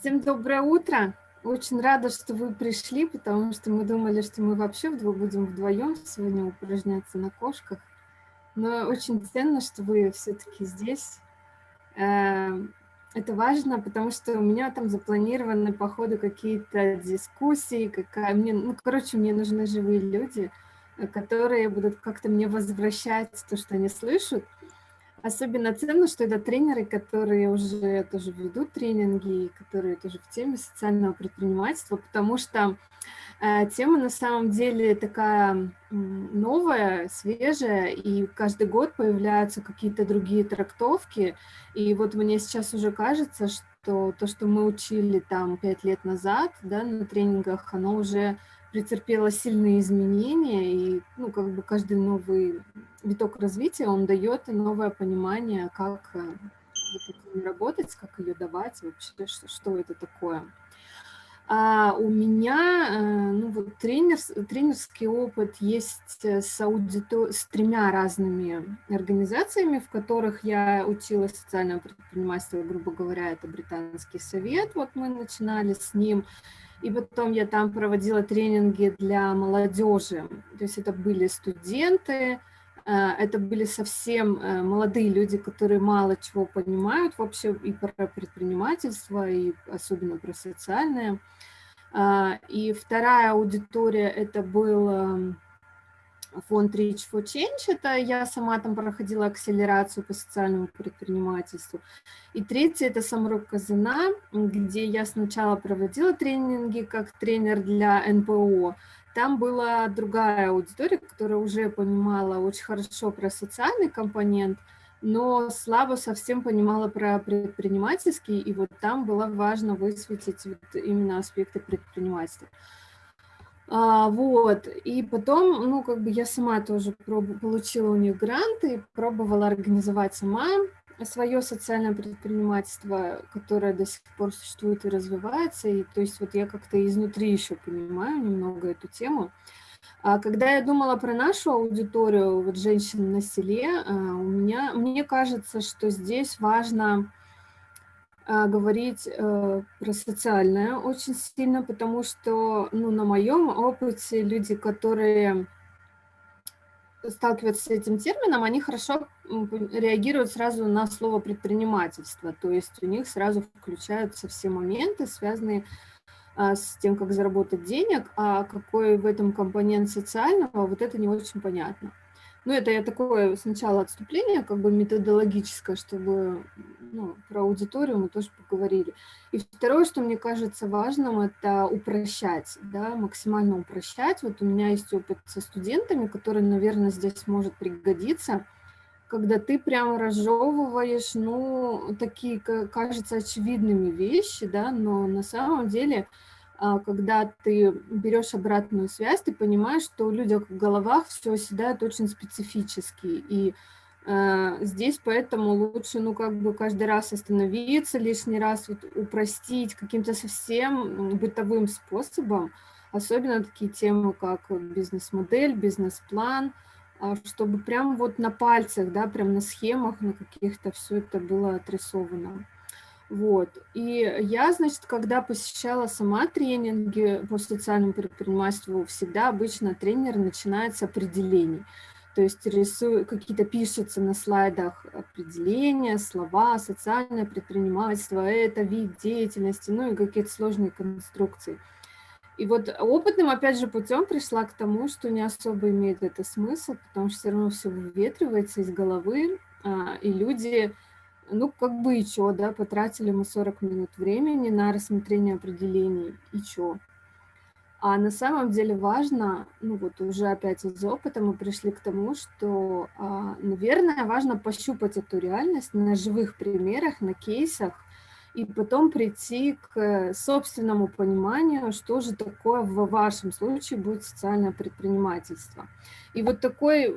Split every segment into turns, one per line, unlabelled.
Всем доброе утро. Очень рада, что вы пришли, потому что мы думали, что мы вообще будем вдвоем сегодня упражняться на кошках. Но очень ценно, что вы все-таки здесь. Эм, это важно, потому что у меня там запланированы по ходу какие-то дискуссии, какая мне, ну, короче, мне нужны живые люди, э, которые будут как-то мне возвращать то, что они слышат. Особенно ценно, что это тренеры, которые уже тоже ведут тренинги, которые тоже в теме социального предпринимательства, потому что э, тема на самом деле такая новая, свежая, и каждый год появляются какие-то другие трактовки. И вот мне сейчас уже кажется, что то, что мы учили там пять лет назад да, на тренингах, оно уже претерпела сильные изменения, и ну, как бы каждый новый виток развития, он дает новое понимание, как э, вот работать, как ее давать, вообще, что, что это такое. А у меня э, ну, вот тренер, тренерский опыт есть с, аудитор... с тремя разными организациями, в которых я училась социального предпринимательства, грубо говоря, это Британский совет, вот мы начинали с ним, и потом я там проводила тренинги для молодежи. То есть это были студенты, э, это были совсем э, молодые люди, которые мало чего понимают вообще и про предпринимательство, и особенно про социальное. Э, и вторая аудитория это был эм, фонд Reach for Change, это я сама там проходила акселерацию по социальному предпринимательству. И третье – это Самрук Казана, где я сначала проводила тренинги как тренер для НПО. Там была другая аудитория, которая уже понимала очень хорошо про социальный компонент, но слабо совсем понимала про предпринимательский, и вот там было важно высветить вот именно аспекты предпринимательства. А, вот, и потом, ну, как бы я сама тоже проб... получила у них гранты, пробовала организовать сама свое социальное предпринимательство, которое до сих пор существует и развивается, и то есть вот я как-то изнутри еще понимаю немного эту тему. А когда я думала про нашу аудиторию, вот женщин на селе, а, у меня, мне кажется, что здесь важно говорить э, про социальное очень сильно, потому что ну, на моем опыте люди, которые сталкиваются с этим термином, они хорошо реагируют сразу на слово предпринимательство, то есть у них сразу включаются все моменты, связанные а, с тем, как заработать денег, а какой в этом компонент социального, вот это не очень понятно. Ну, это я такое сначала отступление, как бы методологическое, чтобы ну, про аудиторию мы тоже поговорили. И второе, что мне кажется важным, это упрощать, да, максимально упрощать. Вот у меня есть опыт со студентами, который, наверное, здесь может пригодиться, когда ты прямо разжевываешь, ну, такие, кажется, очевидными вещи, да, но на самом деле когда ты берешь обратную связь, ты понимаешь, что у людей в головах все оседает очень специфически. И э, здесь поэтому лучше, ну, как бы каждый раз остановиться, лишний раз вот упростить каким-то совсем бытовым способом, особенно такие темы, как бизнес-модель, бизнес-план, а, чтобы прям вот на пальцах, да, прям на схемах, на каких-то все это было отрисовано. Вот. И я, значит, когда посещала сама тренинги по социальному предпринимательству, всегда обычно тренер начинает с определений. То есть рисуют, какие-то пишутся на слайдах определения, слова, социальное предпринимательство, это вид деятельности, ну и какие-то сложные конструкции. И вот опытным, опять же, путем пришла к тому, что не особо имеет это смысл, потому что все равно все выветривается из головы, а, и люди ну, как бы и чё, да, потратили мы 40 минут времени на рассмотрение определений, и чё. А на самом деле важно, ну вот уже опять из опыта мы пришли к тому, что, а, наверное, важно пощупать эту реальность на живых примерах, на кейсах, и потом прийти к собственному пониманию, что же такое в вашем случае будет социальное предпринимательство. И вот такой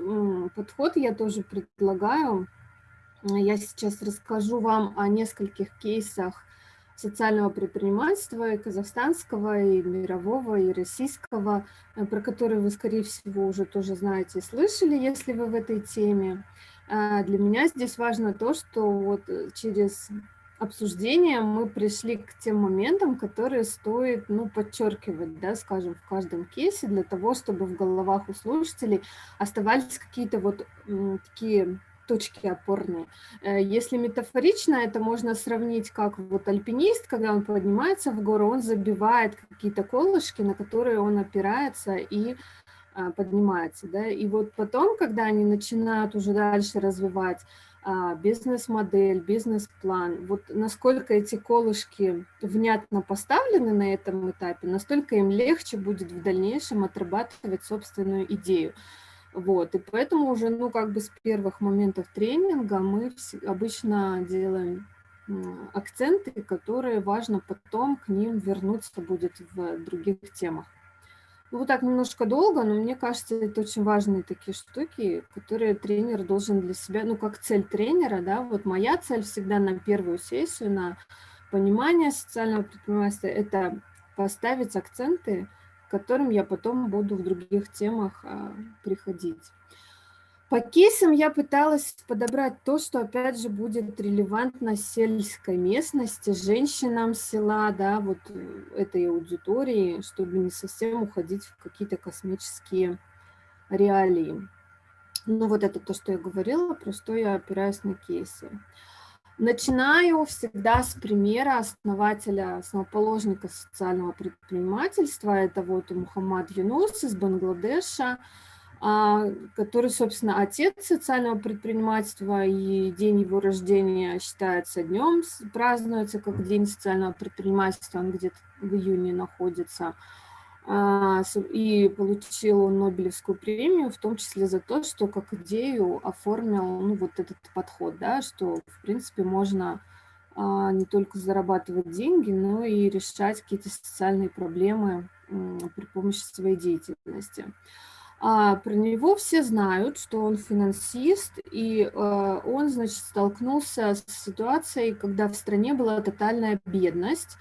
подход я тоже предлагаю я сейчас расскажу вам о нескольких кейсах социального предпринимательства и казахстанского, и мирового, и российского, э, про которые вы, скорее всего, уже тоже знаете и слышали, если вы в этой теме. А для меня здесь важно то, что вот э, через обсуждения мы пришли к тем моментам, которые стоит ну, подчеркивать, да, скажем, в каждом кейсе, для того, чтобы в головах у слушателей оставались какие-то вот такие точки опорные. Э, если метафорично, это можно сравнить как вот альпинист, когда он поднимается в гору, он забивает какие-то колышки, на которые он опирается и а, поднимается. Да? И вот потом, когда они начинают уже дальше развивать а, бизнес-модель, бизнес-план, вот насколько эти колышки внятно поставлены на этом этапе, настолько им легче будет в дальнейшем отрабатывать собственную идею. Вот, и поэтому уже, ну, как бы с первых моментов тренинга мы обычно делаем акценты, которые важно потом к ним вернуться будет в других темах. Ну, вот так немножко долго, но мне кажется, это очень важные такие штуки, которые тренер должен для себя, ну, как цель тренера, да, вот моя цель всегда на первую сессию, на понимание социального предпринимательства, это поставить акценты, которым я потом буду в других темах а, приходить. По кейсам я пыталась подобрать то, что, опять же, будет релевантно сельской местности, женщинам села, да, вот э, этой аудитории, чтобы не совсем уходить в какие-то космические реалии. Ну, вот это то, что я говорила, про что я опираюсь на кейсы. Начинаю всегда с примера основателя, основоположника социального предпринимательства. Это вот Мухаммад Юнус из Бангладеша, а, который, собственно, отец социального предпринимательства, и день его рождения считается днем, празднуется как День социального предпринимательства, он где-то в июне находится. А, и получил Нобелевскую премию, в том числе за то, что как идею оформил ну, вот этот подход, да, что, в принципе, можно а, не только зарабатывать деньги, но и решать какие-то социальные проблемы при помощи своей деятельности. А про него все знают, что он финансист, и он, значит, столкнулся с ситуацией, когда в стране была тотальная бедность,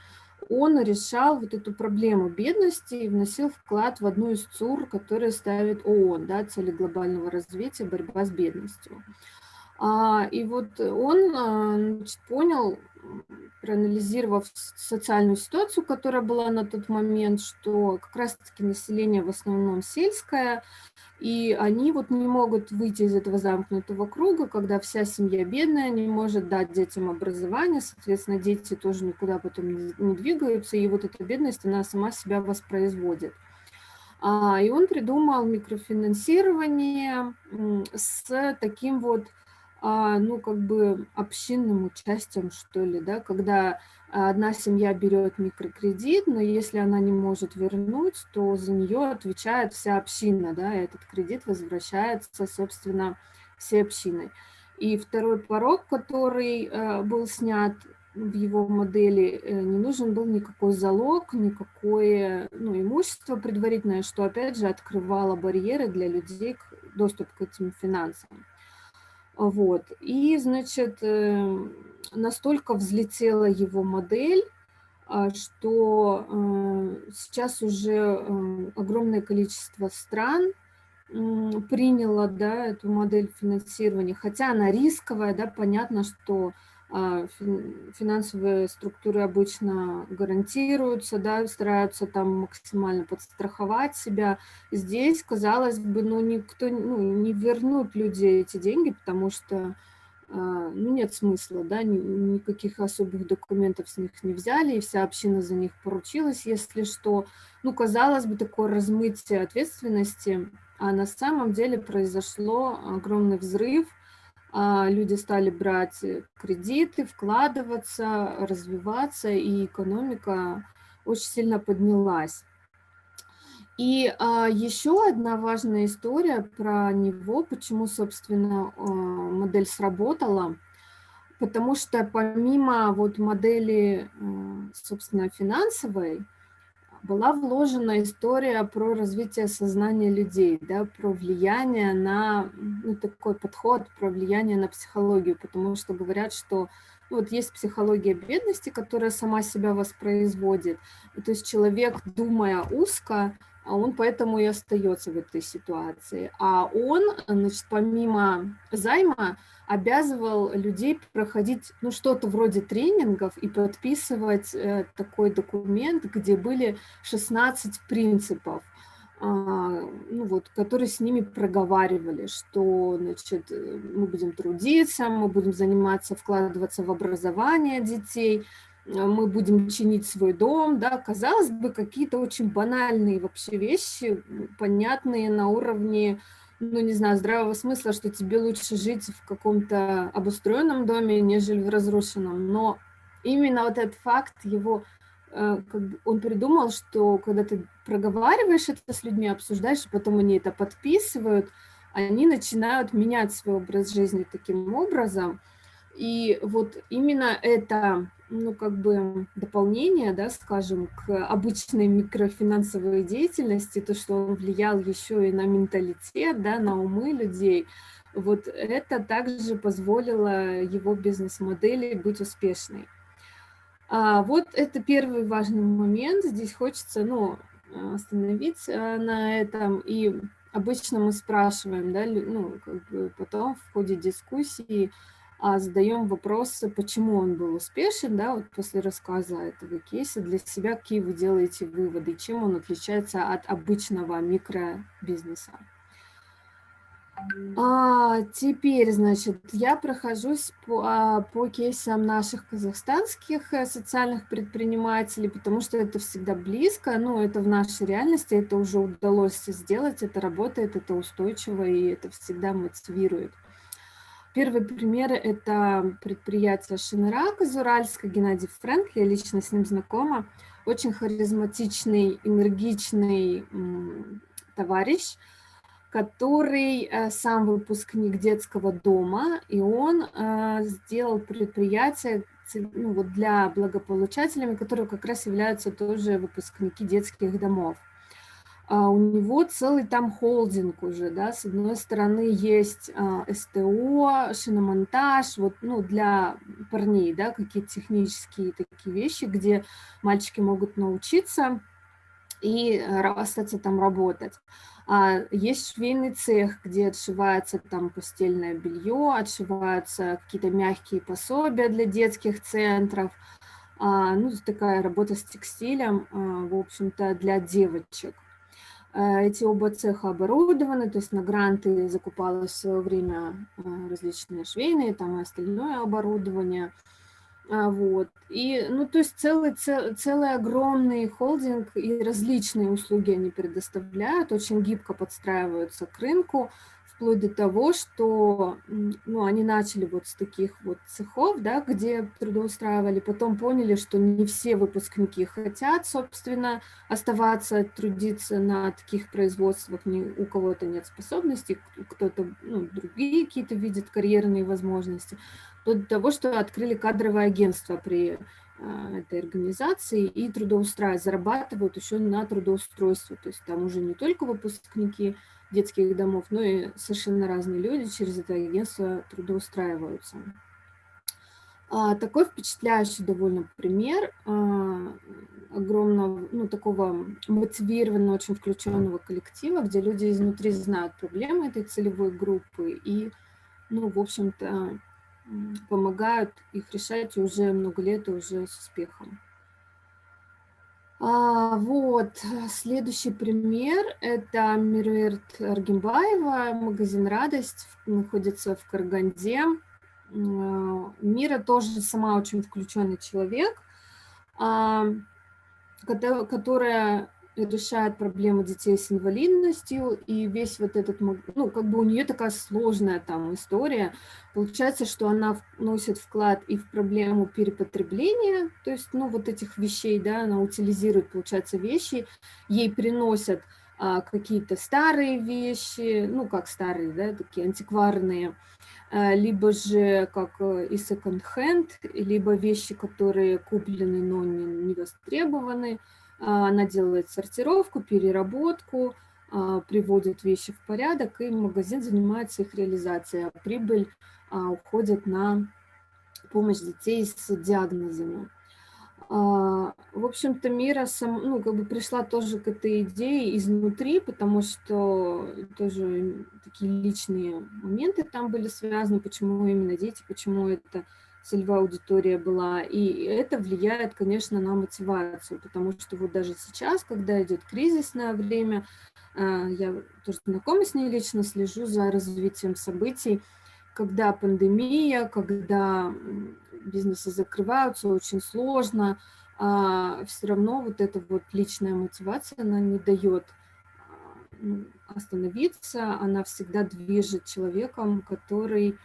он решал вот эту проблему бедности и вносил вклад в одну из ЦУР, которые ставит ООН, да, цели глобального развития, борьба с бедностью. А, и вот он а, значит, понял, проанализировав социальную ситуацию, которая была на тот момент, что как раз-таки население в основном сельское, и они вот не могут выйти из этого замкнутого круга, когда вся семья бедная, не может дать детям образование, соответственно, дети тоже никуда потом не двигаются, и вот эта бедность, она сама себя воспроизводит. А, и он придумал микрофинансирование с таким вот ну, как бы общинным участием, что ли, да, когда одна семья берет микрокредит, но если она не может вернуть, то за нее отвечает вся община, да, и этот кредит возвращается, собственно, всей общиной. И второй порог, который э, был снят в его модели, э, не нужен был никакой залог, никакое ну, имущество предварительное, что, опять же, открывало барьеры для людей доступ к этим финансам. Вот. И, значит, э, настолько взлетела его модель, а, что э, сейчас уже э, огромное количество стран приняло да, эту модель финансирования, хотя она рисковая, да, понятно, что финансовые структуры обычно гарантируются, да, стараются там максимально подстраховать себя. Здесь, казалось бы, ну, никто ну, не вернут люди эти деньги, потому что а, ну, нет смысла, да, никаких особых документов с них не взяли, и вся община за них поручилась, если что. Ну, казалось бы, такое размытие ответственности, а на самом деле произошло огромный взрыв – а, люди стали брать кредиты, вкладываться, развиваться, и экономика очень сильно поднялась. И а, еще одна важная история про него, почему, собственно, а, модель сработала, потому что помимо вот модели, а, собственно, финансовой, была вложена история про развитие сознания людей, да, про влияние на, ну, такой подход, про влияние на психологию, потому что говорят, что ну, вот есть психология бедности, которая сама себя воспроизводит. И, то есть человек, думая узко, он поэтому и остается в этой ситуации. А он, значит, помимо займа, обязывал людей проходить ну, что-то вроде тренингов и подписывать э, такой документ, где были 16 принципов, э, ну, вот, которые с ними проговаривали, что значит, мы будем трудиться, мы будем заниматься, вкладываться в образование детей, Э, мы будем чинить свой дом, да, казалось бы, какие-то очень банальные вообще вещи, понятные на уровне, ну, не знаю, здравого смысла, что тебе лучше жить в каком-то обустроенном доме, нежели в разрушенном, но именно вот этот факт его, э, он придумал, что когда ты проговариваешь это с людьми, обсуждаешь, потом они это подписывают, они начинают менять свой образ жизни таким образом, и вот именно это ну, как бы дополнение, да, скажем, к обычной микрофинансовой деятельности, то, что он влиял еще и на менталитет, да, на умы людей, вот это также позволило его бизнес-модели быть успешной. А вот это первый важный момент. Здесь хочется, ну, остановиться на этом. И обычно мы спрашиваем, да, ну, как бы потом в ходе дискуссии, а задаем вопросы, почему он был успешен, да, вот после рассказа этого кейса, для себя какие вы делаете выводы, чем он отличается от обычного микробизнеса. А, теперь, значит, я прохожусь по, а, по кейсам наших казахстанских э, социальных предпринимателей, потому что это всегда близко, ну, это в нашей реальности, это уже удалось сделать, это работает, это устойчиво, и это всегда мотивирует. Первый пример – это предприятие Шинрак из Уральска, Геннадий Фрэнк, я лично с ним знакома. Очень харизматичный, энергичный товарищ, который э, сам выпускник детского дома, и он э, сделал предприятие ну, вот для благополучателями, которые как раз являются тоже выпускники детских домов. А, у него целый там холдинг уже, да, с одной стороны есть а, СТО, шиномонтаж, вот, ну, для парней, да, какие-то технические такие вещи, где мальчики могут научиться и остаться там работать. А есть швейный цех, где отшивается там постельное белье, отшиваются какие-то мягкие пособия для детских центров, а, ну, такая работа с текстилем, в общем-то, для девочек. Э, эти оба цеха оборудованы, то есть на гранты закупалось в свое время э, различные швейные там и остальное оборудование. А, вот. И, ну, то есть целый, цел, целый огромный холдинг и различные услуги они предоставляют, очень гибко подстраиваются к рынку, вплоть до того, что ну, они начали вот с таких вот цехов, да, где трудоустраивали, потом поняли, что не все выпускники хотят, собственно, оставаться, трудиться на таких производствах, ни у кого-то нет способностей, кто-то, ну, другие какие-то видят карьерные возможности, вплоть до того, что открыли кадровое агентство при этой организации и трудоустраивают, зарабатывают еще на трудоустройстве. То есть там уже не только выпускники детских домов, но и совершенно разные люди через это агентство трудоустраиваются. А, такой впечатляющий довольно пример а, огромного, ну, такого мотивированного, очень включенного коллектива, где люди изнутри знают проблемы этой целевой группы и, ну, в общем-то, помогают их решать уже много лет и уже с успехом. А, вот, следующий пример – это Мирверт Аргимбаева, магазин «Радость», находится в Караганде. А, Мира тоже сама очень включенный человек, а, которая решает проблемы детей с инвалидностью, и весь вот этот, ну, как бы у нее такая сложная там история. Получается, что она вносит вклад и в проблему перепотребления, то есть, ну, вот этих вещей, да, она утилизирует, получается, вещи, ей приносят а, какие-то старые вещи, ну, как старые, да, такие антикварные, а, либо же как э, и секонд-хенд, либо вещи, которые куплены, но не, не востребованы, она делает сортировку, переработку, а, приводит вещи в порядок, и магазин занимается их реализацией. А прибыль уходит на помощь детей с диагнозами. А, в общем-то, Мира сам, ну, как бы пришла тоже к этой идее изнутри, потому что тоже такие личные моменты там были связаны, почему именно дети, почему это целевая аудитория была. И это влияет, конечно, на мотивацию, потому что вот даже сейчас, когда идет кризисное время, а, я тоже знакома с ней лично, слежу за развитием событий, когда пандемия, когда бизнесы закрываются, очень сложно, а все равно вот эта вот личная мотивация, она не дает а, ну, остановиться, она всегда движет человеком, который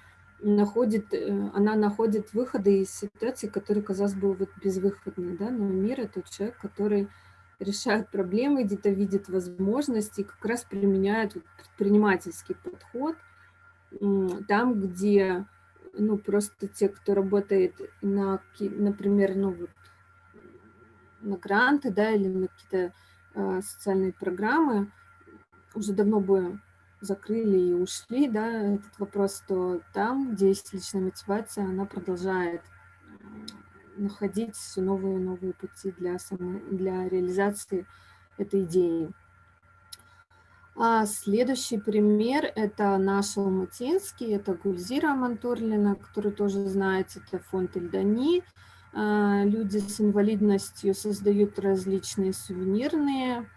находит, э, она находит выходы из ситуации, которые, казалось бы, вот безвыходные, да, но мир – это человек, который решает проблемы, где-то видит возможности, как раз применяет предпринимательский подход там, где ну, просто те, кто работает на, например, ну, вот, на гранты, да, или на какие-то э, социальные программы, уже давно бы закрыли и ушли, да, этот вопрос, то там, где есть личная мотивация, она продолжает находить все новые и новые пути для, само, для реализации этой идеи. А следующий пример – это наш Алматинский, это Гульзира Мантурлина, который тоже знаете, это фонд Ильдани. А, люди с инвалидностью создают различные сувенирные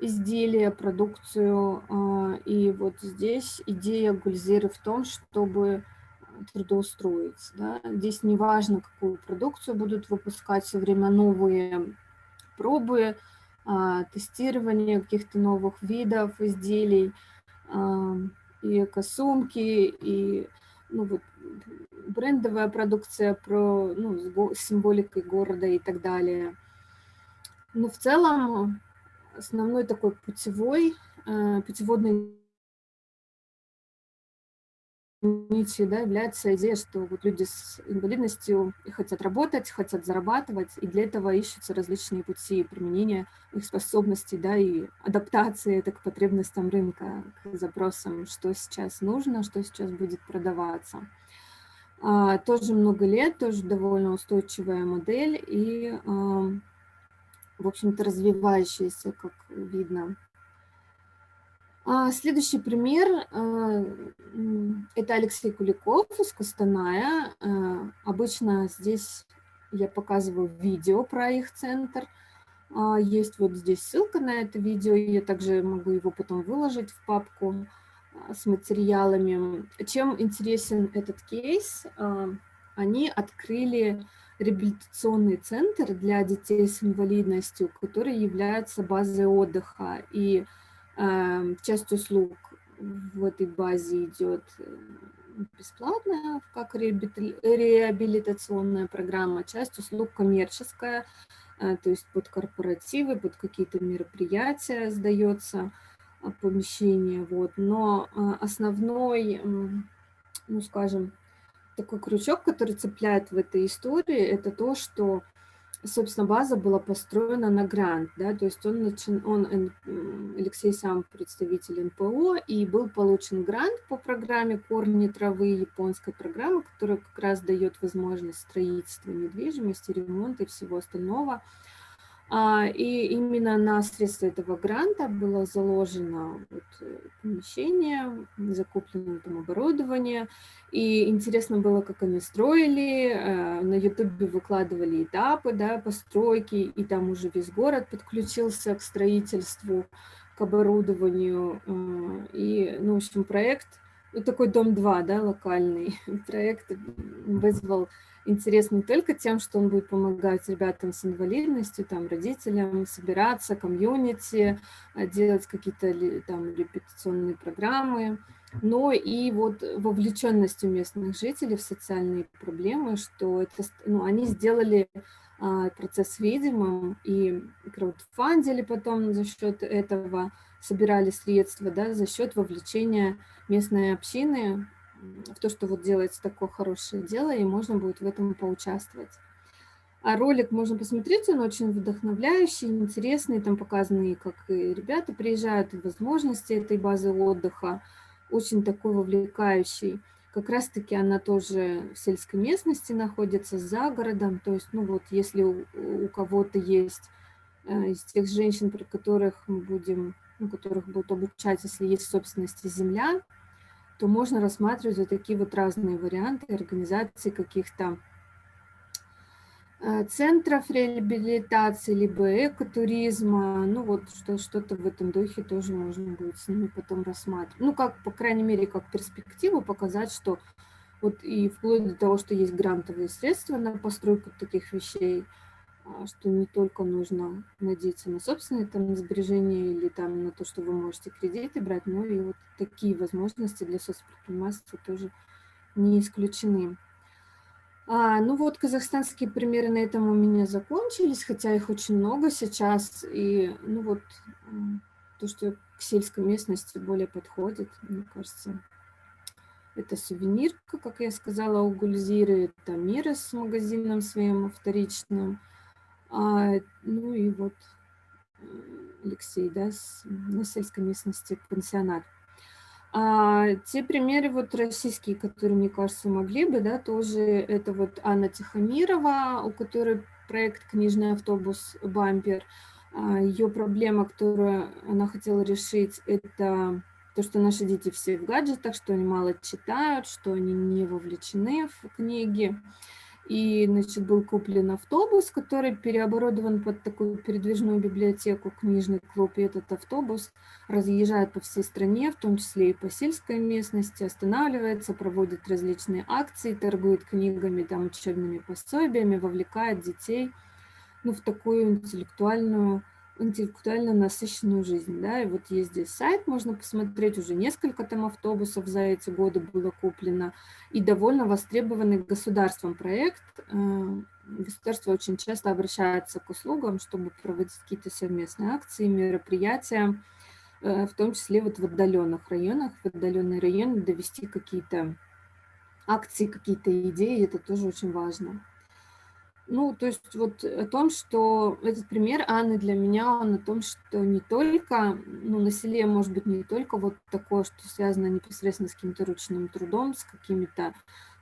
изделия, продукцию. А, и вот здесь идея Гульзиры в том, чтобы трудоустроить. Да? Здесь не важно, какую продукцию будут выпускать, все время новые пробы, а, тестирование каких-то новых видов изделий, а, и экосумки, и ну, вот, брендовая продукция про ну, с символикой города и так далее. Но в целом основной такой путевой, а, путеводный нитью да, является идея, что вот люди с инвалидностью хотят работать, хотят зарабатывать, и для этого ищутся различные пути применения их способностей да, и адаптации это к потребностям рынка, к запросам, что сейчас нужно, что сейчас будет продаваться. А, тоже много лет, тоже довольно устойчивая модель и, а, в общем-то, развивающаяся, как видно. А, следующий пример а, – это Алексей Куликов из Костаная. А, обычно здесь я показываю видео про их центр. Есть вот здесь ссылка на это видео, я также могу его потом выложить в папку с материалами. Чем интересен этот кейс? Они открыли реабилитационный центр для детей с инвалидностью, который является базой отдыха. И Эм, часть услуг в этой базе идет э, бесплатная, как реабилитационная программа, часть услуг коммерческая, э, то есть под корпоративы, под какие-то мероприятия сдается э, помещение. Вот. Но основной, ну скажем, такой крючок, который цепляет в этой истории, это то, что собственно, база была построена на грант, да, то есть он, начин, он, Алексей сам представитель НПО, и был получен грант по программе «Корни травы», японской программы, которая как раз дает возможность строительства недвижимости, ремонта и всего остального. А, и именно на средства этого гранта было заложено вот э, помещение, закуплено там оборудование. И интересно было, как они строили. Э, на ютубе выкладывали этапы да, постройки, и там уже весь город подключился к строительству, к оборудованию. Э, и, ну, в общем, проект, вот такой дом-2, да, локальный проект вызвал интерес не только тем, что он будет помогать ребятам с инвалидностью, там, родителям собираться, комьюнити, а, делать какие-то там репетиционные программы, но и вот вовлеченностью местных жителей в социальные проблемы, что это, ну, они сделали а, процесс видимым и краудфандили потом за счет этого, собирали средства, да, за счет вовлечения местной общины в то, что вот делается такое хорошее дело, и можно будет в этом поучаствовать. А ролик можно посмотреть, он очень вдохновляющий, интересный, там показаны, как и ребята приезжают, и возможности этой базы отдыха, очень такой вовлекающий. как раз-таки она тоже в сельской местности находится, за городом. То есть, ну вот, если у, у кого-то есть э, из тех женщин, про которых мы будем, ну, которых будут обучать, если есть в собственности земля, то можно рассматривать вот такие вот разные варианты организации каких-то Э, центров реабилитации, либо экотуризма, ну вот что-то в этом духе тоже можно будет с ними потом рассматривать. Ну, как, по крайней мере, как перспективу показать, что вот и вплоть до того, что есть грантовые средства на постройку таких вещей, что не только нужно надеяться на собственные там сбережения или там на то, что вы можете кредиты брать, но и вот такие возможности для соцпредпринимательства тоже не исключены. А, ну вот казахстанские примеры на этом у меня закончились, хотя их очень много сейчас. И ну вот то, что к сельской местности более подходит, мне кажется, это сувенирка, как я сказала, у Гульзиры, это Мира с магазином своим вторичным. А, ну и вот Алексей, да, с, на сельской местности пансионат. А, те примеры вот российские, которые, мне кажется, могли бы, да, тоже это вот Анна Тихомирова, у которой проект «Книжный автобус Бампер». А, Ее проблема, которую она хотела решить, это то, что наши дети все в гаджетах, что они мало читают, что они не вовлечены в книги. И, значит, был куплен автобус, который переоборудован под такую передвижную библиотеку, книжный клуб. И этот автобус разъезжает по всей стране, в том числе и по сельской местности, останавливается, проводит различные акции, торгует книгами, там, учебными пособиями, вовлекает детей ну, в такую интеллектуальную интеллектуально насыщенную жизнь. Да? И вот есть здесь сайт, можно посмотреть, уже несколько там автобусов за эти годы было куплено, и довольно востребованный государством проект. Э, государство очень часто обращается к услугам, чтобы проводить какие-то совместные акции, мероприятия, э, в том числе вот в отдаленных районах, в отдаленные районы довести какие-то акции, какие-то идеи, это тоже очень важно. Ну, то есть вот о том, что этот пример Анны для меня, он о том, что не только, ну, на селе может быть не только вот такое, что связано непосредственно с каким-то ручным трудом, с какими-то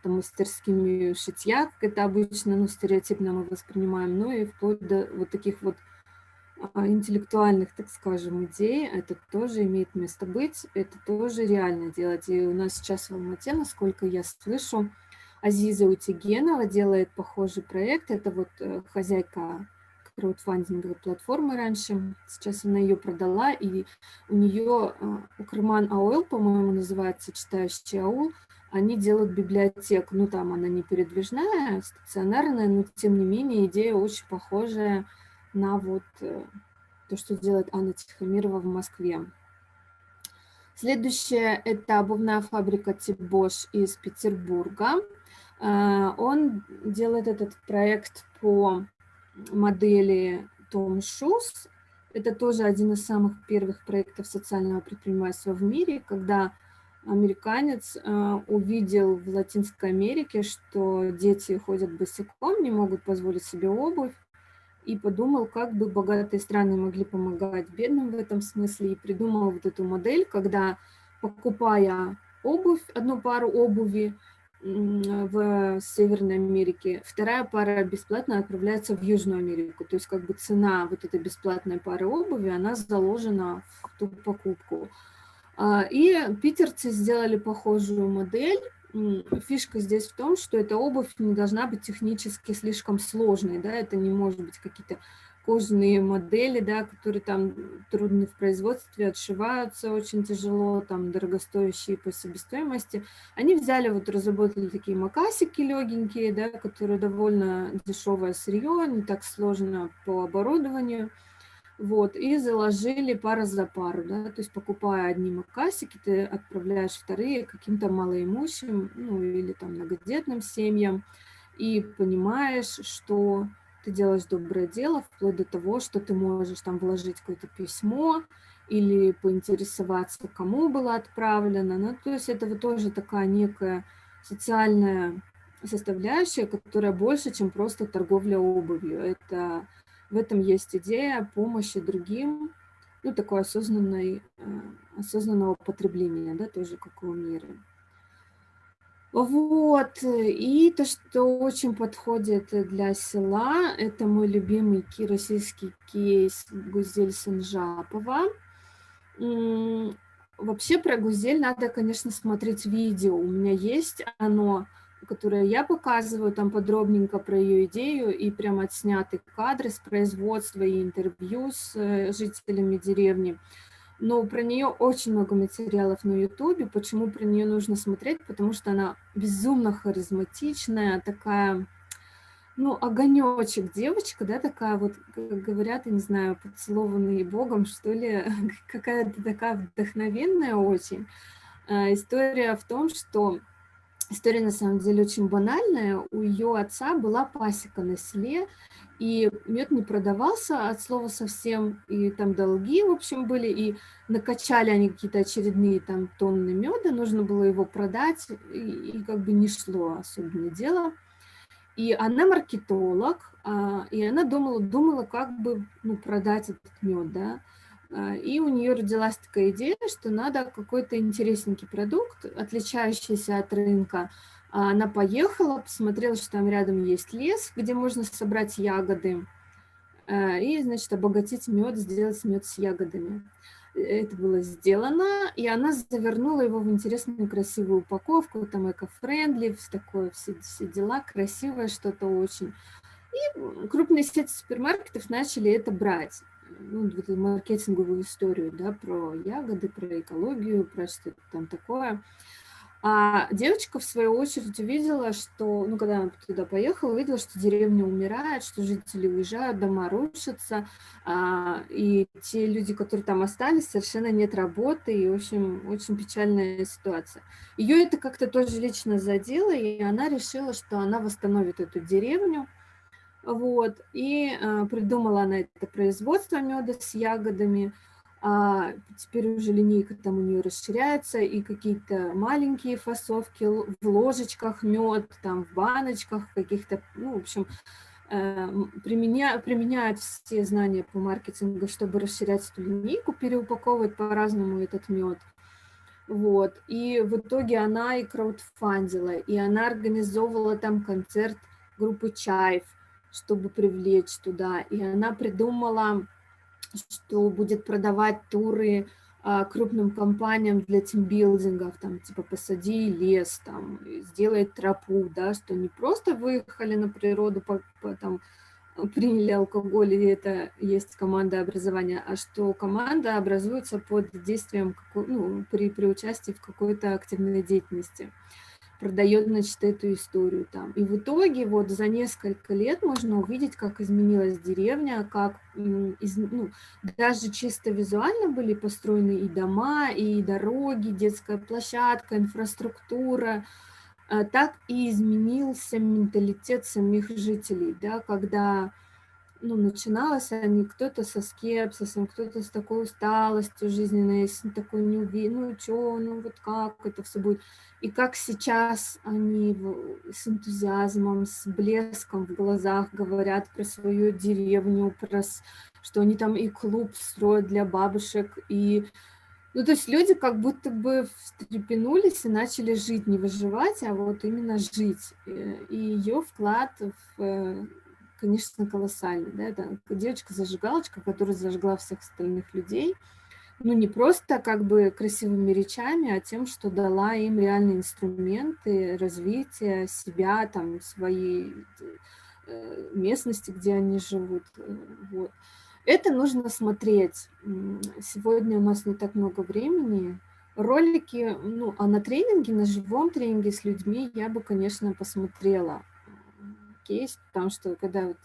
там мастерскими шитья, как это обычно, ну, стереотипно мы воспринимаем, но и вплоть до вот таких вот а, интеллектуальных, так скажем, идей, это тоже имеет место быть, это тоже реально делать. И у нас сейчас в Алмате, насколько я слышу, Азиза Утигенова делает похожий проект. Это вот э, хозяйка краудфандинговой платформы раньше. Сейчас она ее продала, и у нее э, Укрман Ауэл, по-моему, называется, читающий аул, они делают библиотеку. Ну, там она не передвижная, стационарная, но тем не менее идея очень похожая на вот э, то, что делает Анна Тихомирова в Москве. Следующее – это обувная фабрика Тибош из Петербурга. А, он делает этот проект по модели Tom Shoes. Это тоже один из самых первых проектов социального предпринимательства в мире, когда американец а, увидел в Латинской Америке, что дети ходят босиком, не могут позволить себе обувь, и подумал, как бы богатые страны могли помогать бедным в этом смысле, и придумал вот эту модель, когда, покупая обувь, одну пару обуви, в Северной Америке, вторая пара бесплатно отправляется в Южную Америку. То есть как бы цена вот этой бесплатной пары обуви, она заложена в ту покупку. А, и питерцы сделали похожую модель. Фишка здесь в том, что эта обувь не должна быть технически слишком сложной, да, это не может быть какие-то кожаные модели, да, которые там трудны в производстве, отшиваются очень тяжело, там дорогостоящие по себестоимости. Они взяли, вот разработали такие макасики легенькие, да, которые довольно дешевое сырье, не так сложно по оборудованию. Вот, и заложили пара за пару, да, то есть покупая одни макасики, ты отправляешь вторые каким-то малоимущим, ну, или там многодетным семьям, и понимаешь, что ты делаешь доброе дело, вплоть до того, что ты можешь там вложить какое-то письмо или поинтересоваться, кому было отправлено. Ну, то есть это вот тоже такая некая социальная составляющая, которая больше, чем просто торговля обувью. Это, в этом есть идея помощи другим, ну, такой осознанной, э, осознанного потребления, да, тоже как у мира. Вот, и то, что очень подходит для села, это мой любимый российский кейс Гузель Санжапова. Вообще про Гузель надо, конечно, смотреть видео. У меня есть оно, которое я показываю, там подробненько про ее идею, и прям отсняты кадры с производства и интервью с э, жителями деревни. Но про нее очень много материалов на ютубе. Почему про нее нужно смотреть? Потому что она безумно харизматичная, такая, ну, огонечек девочка, да, такая вот, как говорят, я не знаю, поцелованная Богом, что ли, какая-то такая вдохновенная очень. А, история в том, что История на самом деле очень банальная. У ее отца была пасека на селе, и мед не продавался от слова совсем, и там долги, в общем, были, и накачали они какие-то очередные там тонны меда, нужно было его продать, и, и как бы не шло особенно дело. И она маркетолог, а, и она думала, думала, как бы ну, продать этот мед, да. А, и у нее родилась такая идея, что надо какой-то интересненький продукт, отличающийся от рынка. А, она поехала, посмотрела, что там рядом есть лес, где можно собрать ягоды, а, и, значит, обогатить мед, сделать мед с ягодами. Это было сделано, и она завернула его в интересную красивую упаковку, там эко-френдли, такое, все, все дела, красивое что-то очень. И крупные сети супермаркетов начали это брать ну, вот маркетинговую историю, да, про ягоды, про экологию, про что-то там такое. А девочка, в свою очередь, увидела, что, ну, когда она туда поехала, увидела, что деревня умирает, что жители уезжают, дома рушатся, а, и те люди, которые там остались, совершенно нет работы, и, в общем, очень печальная ситуация. Ее это как-то тоже лично задело, и она решила, что она восстановит эту деревню, вот, и э, придумала она это производство меда с ягодами. А теперь уже линейка там у нее расширяется, и какие-то маленькие фасовки в ложечках мед, там в баночках каких-то, ну, в общем, э, применя, применяют все знания по маркетингу, чтобы расширять эту линейку, переупаковывать по-разному этот мед. Вот, и в итоге она и краудфандила, и она организовывала там концерт группы Чаев, чтобы привлечь туда. И она придумала, что будет продавать туры а, крупным компаниям для тимбилдингов, там, типа, посади лес, там, сделай тропу, да, что не просто выехали на природу, по, по, там, приняли алкоголь, и это есть команда образования, а что команда образуется под действием, ну, при, при участии в какой-то активной деятельности продает, значит, эту историю там. И в итоге вот за несколько лет можно увидеть, как изменилась деревня, как из, ну, даже чисто визуально были построены и дома, и дороги, детская площадка, инфраструктура, а, так и изменился менталитет самих жителей, да, когда ну, начиналось они кто-то со скепсисом, кто-то с такой усталостью жизненной, с такой неуверенностью, ну, что, ну, вот как это все будет. И как сейчас они с энтузиазмом, с блеском в глазах говорят про свою деревню, про что они там и клуб строят для бабушек, и ну, то есть люди как будто бы встрепенулись и начали жить, не выживать, а вот именно жить. И ее вклад в э, конечно, колоссальный. Да? Это девочка-зажигалочка, которая зажгла всех остальных людей. Ну, не просто как бы красивыми речами, а тем, что дала им реальные инструменты развития себя, там, своей э, местности, где они живут. Э, вот. Это нужно смотреть. Сегодня у нас не так много времени. Ролики, ну, а на тренинге, на живом тренинге с людьми я бы, конечно, посмотрела кейс, потому что когда вот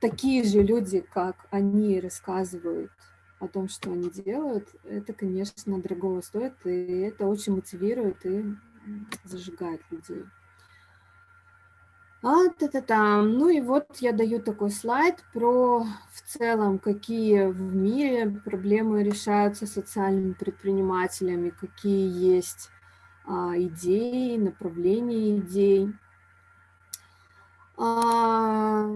такие же люди, как они, рассказывают о том, что они делают, это, конечно, дорого стоит, и это очень мотивирует и зажигает людей. А, та -та -та. Ну и вот я даю такой слайд про в целом, какие в мире проблемы решаются социальными предпринимателями, какие есть а, идеи, направления идей. А,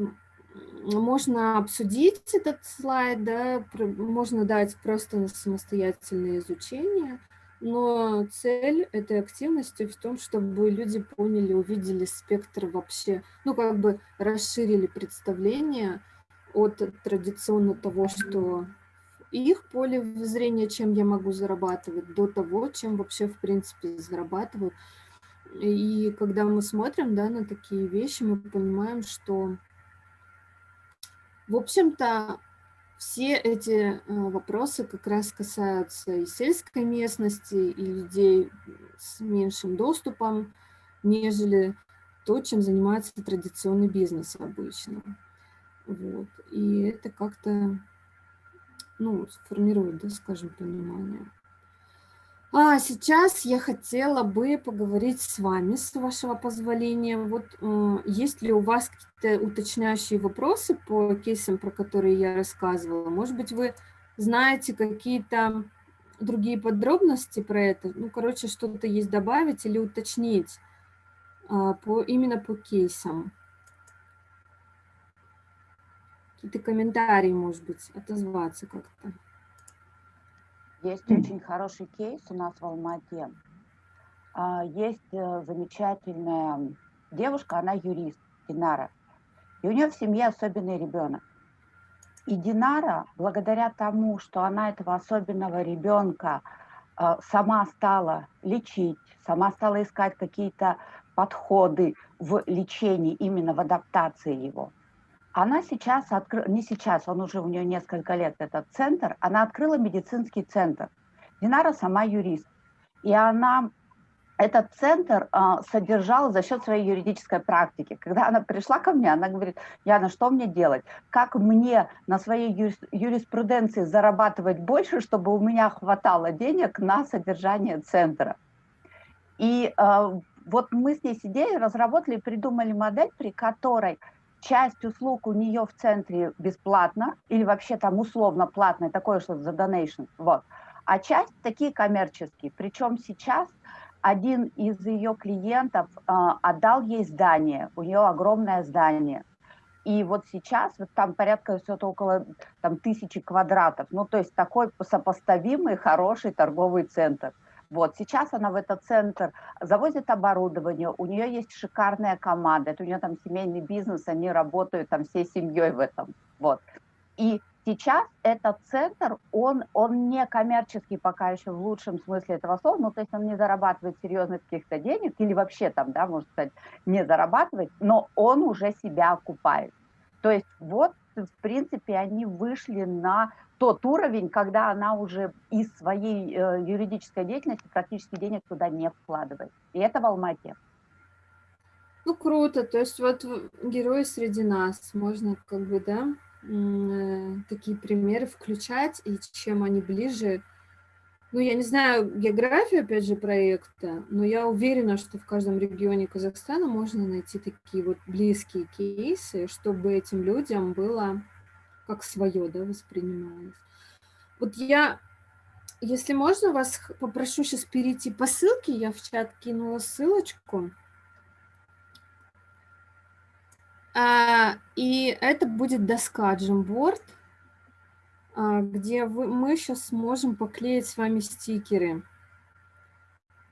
можно обсудить этот слайд, да, можно дать просто на самостоятельное изучение. но цель этой активности в том, чтобы люди поняли, увидели спектр вообще, ну, как бы расширили представление от традиционно того, что их поле зрения, чем я могу зарабатывать, до того, чем вообще, в принципе, зарабатывают. И когда мы смотрим да, на такие вещи, мы понимаем, что, в общем-то, все эти э, вопросы как раз касаются и сельской местности, и людей с меньшим доступом, нежели то, чем занимается традиционный бизнес обычно. Вот. И это как-то ну, формирует, да, скажем, понимание. А сейчас я хотела бы поговорить с вами, с вашего позволения. Вот э, есть ли у вас какие-то уточняющие вопросы по кейсам, про которые я рассказывала? Может быть, вы знаете какие-то другие подробности про это? Ну, короче, что-то есть добавить или уточнить э, по, именно по кейсам? Какие-то комментарии, может быть, отозваться как-то.
Есть очень хороший кейс у нас в Алмате. А, есть э, замечательная девушка, она юрист, Динара. И у нее в семье особенный ребенок. И Динара, благодаря тому, что она этого особенного ребенка э, сама стала лечить, сама стала искать какие-то подходы в лечении, именно в адаптации его, она сейчас открыла, не сейчас, он уже у нее несколько лет, этот центр, она открыла медицинский центр. Динара сама юрист. И она этот центр а, содержал за счет своей юридической практики. Когда она пришла ко мне, она говорит, Яна, что мне делать? Как мне на своей юриспруденции зарабатывать больше, чтобы у меня хватало денег на содержание центра? И а, вот мы с ней сидели, разработали, придумали модель, при которой часть услуг у нее в центре бесплатно или вообще там условно платная, такое что за donation, вот. А часть такие коммерческие. Причем сейчас один из ее клиентов э, отдал ей здание, у нее огромное здание. И вот сейчас вот там порядка все-то около там, тысячи квадратов. Ну, то есть такой сопоставимый, хороший торговый центр. Вот, сейчас она в этот центр завозит оборудование, у нее есть шикарная команда, это у нее там семейный бизнес, они работают там всей семьей в этом, вот. И сейчас этот центр, он, он не коммерческий пока еще в лучшем смысле этого слова, ну, то есть он не зарабатывает серьезных каких-то денег, или вообще там, да, можно сказать, не зарабатывает, но он уже себя окупает. То есть вот, в принципе, они вышли на тот уровень, когда она уже из своей э, юридической деятельности практически денег туда не вкладывает. И это в Алмате.
Ну, круто. То есть вот герои среди нас. Можно как бы, да, э, такие примеры включать, и чем они ближе. Ну, я не знаю географию, опять же, проекта, но я уверена, что в каждом регионе Казахстана можно найти такие вот близкие кейсы, чтобы этим людям было как свое, да, воспринималось. Вот я, если можно, вас попрошу сейчас перейти по ссылке, я в чат кинула ссылочку. А, и это будет доска Jamboard, а, где вы, мы сейчас сможем поклеить с вами стикеры.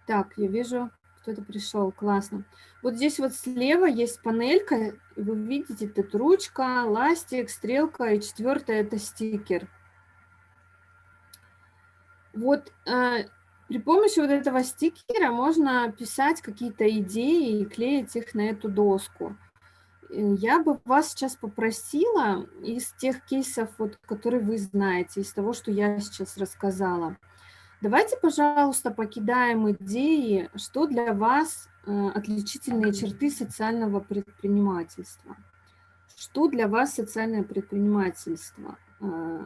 Так, я вижу, кто-то пришел, классно. Вот здесь вот слева есть панелька, вы видите, тут ручка, ластик, стрелка, и четвертое это стикер. Вот э, при помощи вот этого стикера можно писать какие-то идеи и клеить их на эту доску. Э, я бы вас сейчас попросила из тех кейсов, вот, которые вы знаете, из того, что я сейчас рассказала, Давайте, пожалуйста, покидаем идеи, что для вас э, отличительные черты социального предпринимательства. Что для вас социальное предпринимательство? Э,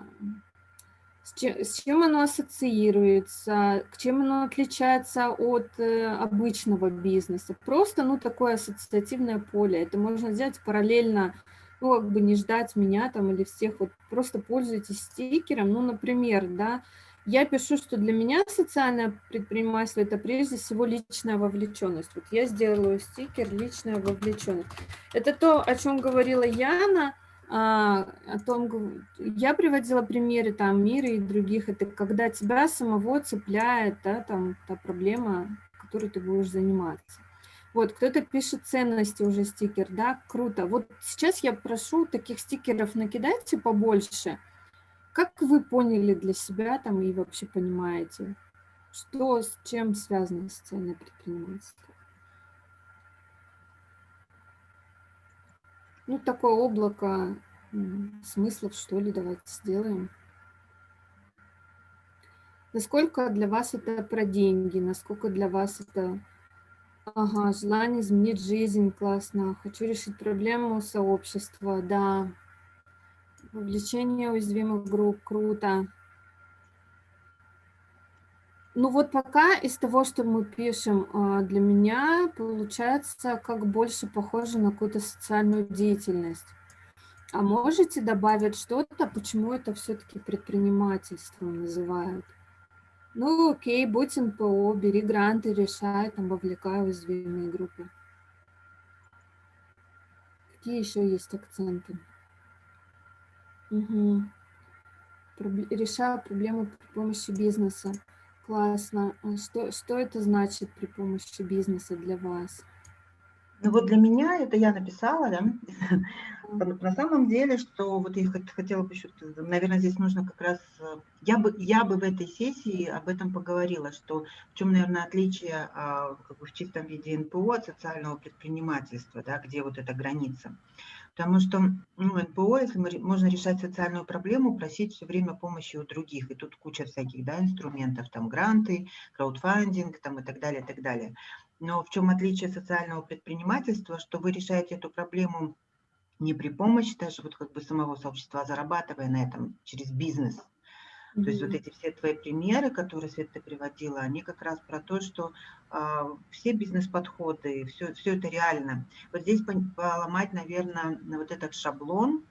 с чем, оно ассоциируется, к чем оно отличается от э, обычного бизнеса. Просто, ну, такое ассоциативное поле. Это можно сделать параллельно, ну, как бы не ждать меня там или всех. Вот просто пользуйтесь стикером. Ну, например, да, я пишу, что для меня социальное предпринимательство – это прежде всего личная вовлеченность. Вот я сделаю стикер «Личная вовлеченность». Это то, о чем говорила Яна, а, о том, я приводила примеры там мира и других, это когда тебя самого цепляет, да, там та проблема, которой ты будешь заниматься. Вот, кто-то пишет ценности уже стикер, да, круто. Вот сейчас я прошу таких стикеров накидайте побольше. Как вы поняли для себя там и вообще понимаете, что с чем связано социальное предпринимательство? Ну, такое облако смыслов, что ли, давайте сделаем. Насколько для вас это про деньги, насколько для вас это ага, желание изменить жизнь, классно, хочу решить проблему сообщества, да, вовлечение уязвимых групп, круто. Ну вот пока из того, что мы пишем, а, для меня получается как больше похоже на какую-то социальную деятельность. А можете добавить что-то, почему это все-таки предпринимательством называют? Ну окей, будь НПО, бери гранты, решай, там вовлекай уязвимые группы. Какие еще есть акценты? Угу. Решаю проблемы при помощи бизнеса. Классно. А что, что это значит при помощи бизнеса для вас?
Ну вот для меня, это я написала, да, на самом деле, что вот я хотела бы еще, наверное, здесь нужно как раз, я бы, я бы в этой сессии об этом поговорила, что в чем, наверное, отличие а, как бы в чистом виде НПО от социального предпринимательства, да, где вот эта граница. Потому что ну, НПО, если мы, можно решать социальную проблему, просить все время помощи у других. И тут куча всяких да, инструментов, там гранты, краудфандинг там, и так далее, и так далее. Но в чем отличие социального предпринимательства, что вы решаете эту проблему не при помощи даже вот как бы самого сообщества, а зарабатывая на этом через бизнес. То есть вот эти все твои примеры, которые, Свет, ты приводила, они как раз про то, что а, все бизнес-подходы, все, все это реально. Вот здесь поломать, наверное, вот этот шаблон,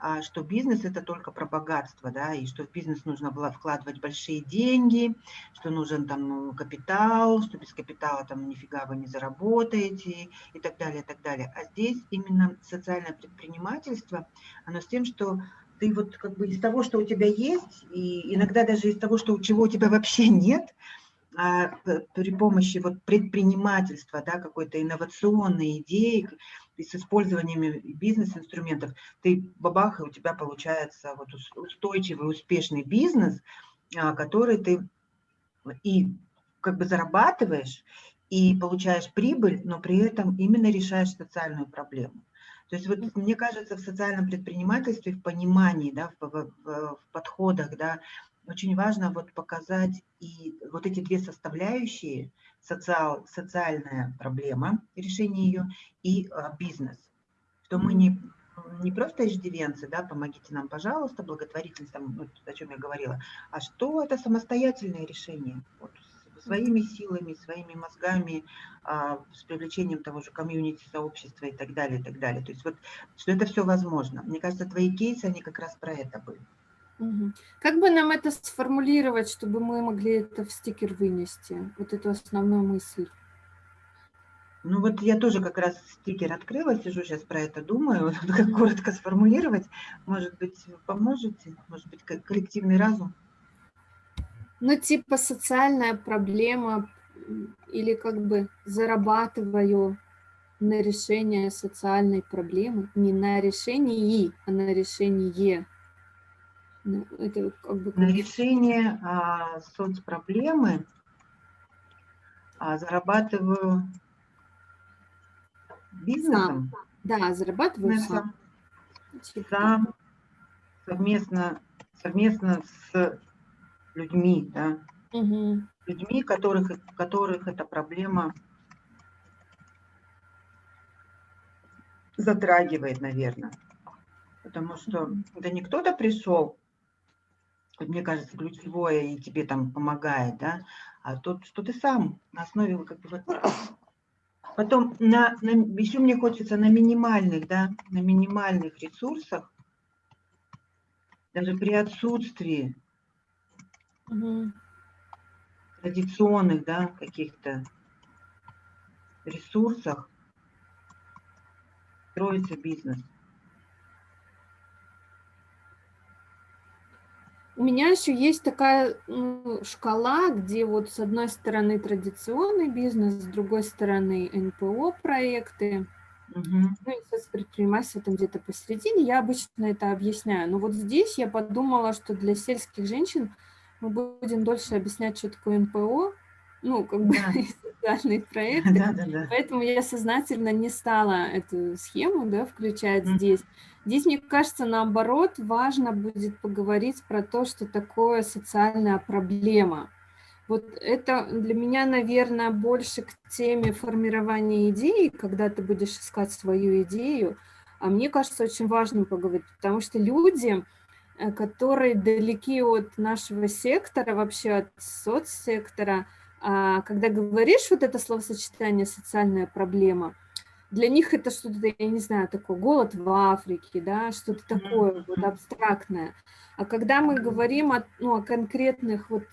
а, что бизнес – это только про богатство, да, и что в бизнес нужно было вкладывать большие деньги, что нужен там капитал, что без капитала там нифига вы не заработаете и так далее, и так далее. А здесь именно социальное предпринимательство, оно с тем, что ты вот как бы из того, что у тебя есть, и иногда даже из того, что чего у тебя вообще нет, а при помощи вот предпринимательства, да, какой-то инновационной идеи, и с использованием бизнес-инструментов, ты бабах, и у тебя получается вот устойчивый, успешный бизнес, а, который ты и как бы зарабатываешь, и получаешь прибыль, но при этом именно решаешь социальную проблему. То есть вот мне кажется, в социальном предпринимательстве, в понимании, да, в, в, в подходах, да, очень важно вот показать и вот эти две составляющие, социал, социальная проблема, решение ее, и а, бизнес. Что мы не, не просто иждивенцы, да, помогите нам, пожалуйста, благотворительность, там, ну, о чем я говорила, а что это самостоятельное решение. Вот, своими силами, своими мозгами, а, с привлечением того же комьюнити, сообщества и так далее, и так далее. То есть вот, что это все возможно. Мне кажется, твои кейсы, они как раз про это были.
Как бы нам это сформулировать, чтобы мы могли это в стикер вынести, вот эту основную мысль?
Ну вот я тоже как раз стикер открыла, сижу сейчас про это думаю, как коротко сформулировать. Может быть, поможете? Может быть, коллективный разум?
Ну, типа социальная проблема или как бы зарабатываю на решение социальной проблемы, не на решении, а на решение.
Ну, это как бы... На решение а, соцпроблемы а, зарабатываю бизнесом.
Сам. Да, зарабатываю сам.
Сам, сам совместно, совместно с людьми, да, угу. людьми, которых, которых эта проблема затрагивает, наверное. Потому что это не кто-то пришел, мне кажется, ключевое и тебе там помогает, да, а тут, что ты сам на основе как бы вот... Потом на, на, еще мне хочется на минимальных, да, на минимальных ресурсах, даже при отсутствии угу. традиционных, да, каких-то ресурсах строится бизнес.
У меня еще есть такая ну, шкала, где вот с одной стороны традиционный бизнес, с другой стороны НПО проекты, угу. ну и предпринимательство там где-то посередине. Я обычно это объясняю. Но вот здесь я подумала, что для сельских женщин мы будем дольше объяснять, что такое НПО, ну, как бы да. социальные проекты. Да, да, да. Поэтому я сознательно не стала эту схему да, включать mm. здесь. Здесь, мне кажется, наоборот, важно будет поговорить про то, что такое социальная проблема. Вот это для меня, наверное, больше к теме формирования идеи, когда ты будешь искать свою идею. А мне кажется, очень важно поговорить, потому что люди, которые далеки от нашего сектора, вообще от соцсектора, а, когда говоришь вот это словосочетание «социальная проблема», для них это что-то, я не знаю, такое голод в Африке, да, что-то такое вот абстрактное. А когда мы говорим о, ну, о конкретных, вот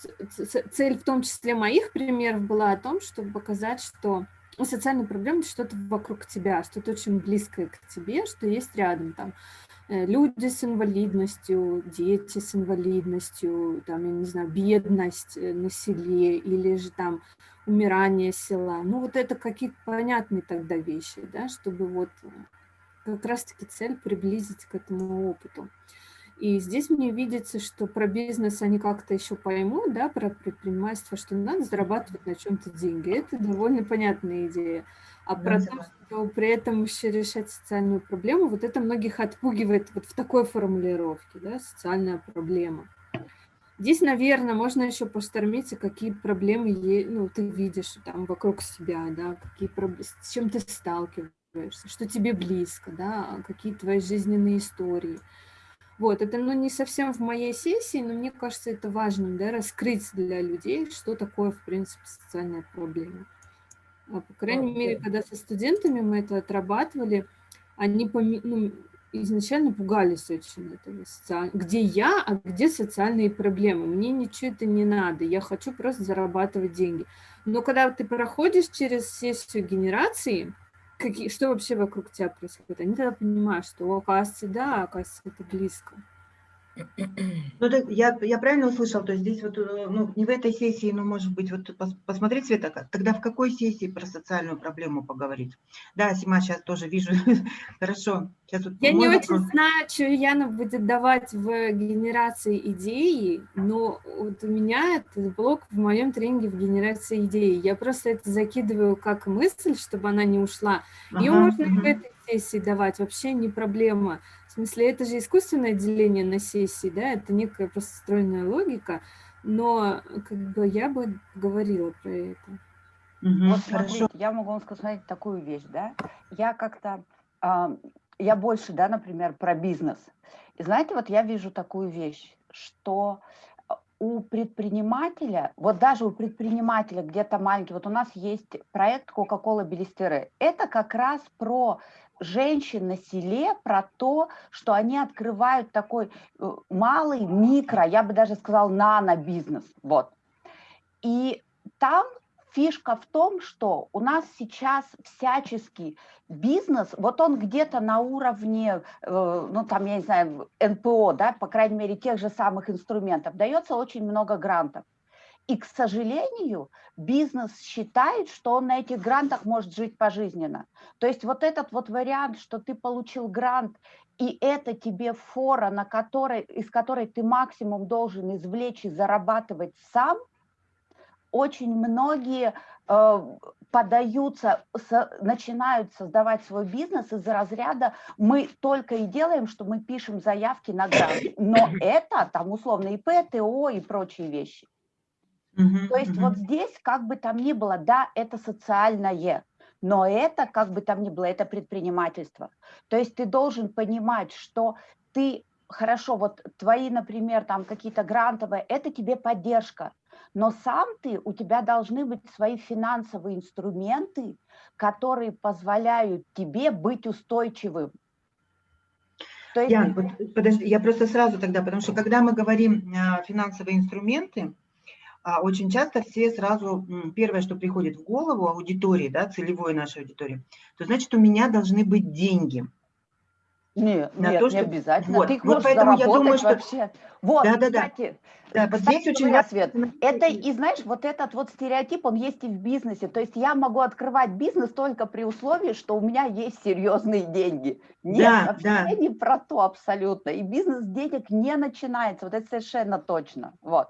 цель в том числе моих примеров была о том, чтобы показать, что ну, социальная проблема – что-то вокруг тебя, что-то очень близкое к тебе, что есть рядом там. Э, люди с инвалидностью, дети с инвалидностью, там, я не знаю, бедность э, на селе или же там умирание села. Ну, вот это какие-то понятные тогда вещи, да, чтобы вот э, как раз-таки цель приблизить к этому опыту. И здесь мне видится, что про бизнес они как-то еще поймут, да, про предпринимательство, что надо зарабатывать на чем-то деньги. Это довольно понятная идея. А про то, что при этом еще решать социальную проблему, вот это многих отпугивает вот в такой формулировке, да, социальная проблема. Здесь, наверное, можно еще поштормиться, какие проблемы ну, ты видишь там вокруг себя, да, какие проблемы, с чем ты сталкиваешься, что тебе близко, да, какие твои жизненные истории. Вот, это ну, не совсем в моей сессии, но мне кажется, это важно, да, раскрыть для людей, что такое, в принципе, социальная проблема. А, по крайней okay. мере, когда со студентами мы это отрабатывали, они ну, изначально пугались очень этого, социаль... где я, а где социальные проблемы. Мне ничего это не надо, я хочу просто зарабатывать деньги. Но когда ты проходишь через сессию генерации, какие, что вообще вокруг тебя происходит, они тогда понимают, что, оказывается, да, оказывается, это близко.
Ну, так я, я правильно услышал, то есть здесь вот, э, ну, не в этой сессии, но, может быть, вот посмотреть, Света, тогда в какой сессии про социальную проблему поговорить? Да, Сима, сейчас тоже вижу. Хорошо. Сейчас
вот я не вопрос. очень знаю, что Яна будет давать в генерации идеи, но вот у меня этот блок в моем тренинге в генерации идеи. Я просто это закидываю как мысль, чтобы она не ушла. Ее ага, можно ага. в этой сессии давать, вообще не проблема. В смысле, это же искусственное деление на сессии, да, это некая просто стройная логика, но как бы я бы говорила про это.
Угу, вот смотрите, я могу вам сказать такую вещь, да, я как-то, э, я больше, да, например, про бизнес. И знаете, вот я вижу такую вещь, что у предпринимателя, вот даже у предпринимателя где-то маленький, вот у нас есть проект Coca-Cola Белистеры, это как раз про женщин на селе про то, что они открывают такой э, малый микро, я бы даже сказал нано-бизнес. Вот. И там фишка в том, что у нас сейчас всяческий бизнес, вот он где-то на уровне, э, ну там, я не знаю, НПО, да, по крайней мере, тех же самых инструментов, дается очень много грантов. И, к сожалению, бизнес считает, что он на этих грантах может жить пожизненно. То есть вот этот вот вариант, что ты получил грант, и это тебе фора, на которой, из которой ты максимум должен извлечь и зарабатывать сам, очень многие э, подаются, начинают создавать свой бизнес из-за разряда мы только и делаем, что мы пишем заявки на грант. Но это там условно ИП, ТО и прочие вещи. Угу, То есть угу. вот здесь, как бы там ни было, да, это социальное, но это, как бы там ни было, это предпринимательство. То есть ты должен понимать, что ты, хорошо, вот твои, например, там какие-то грантовые, это тебе поддержка, но сам ты, у тебя должны быть свои финансовые инструменты, которые позволяют тебе быть устойчивым.
То есть... Вот, подожди, я просто сразу тогда, потому что когда мы говорим э, финансовые инструменты, очень часто все сразу, первое, что приходит в голову аудитории, да, целевой нашей аудитории, то значит у меня должны быть деньги.
Нет,
на
нет,
то,
не
что...
обязательно.
Вот,
Ты их
вот
можешь
поэтому я думаю, что...
вообще. Вот,
Да, да, да.
кстати,
Да, вот
кстати
здесь очень
говоря. Свет, это и знаешь, вот этот вот стереотип, он есть и в бизнесе. То есть я могу открывать бизнес только при условии, что у меня есть серьезные деньги. Нет,
Да,
вообще
да.
не про то абсолютно. И бизнес денег не начинается. Вот это совершенно точно. Вот.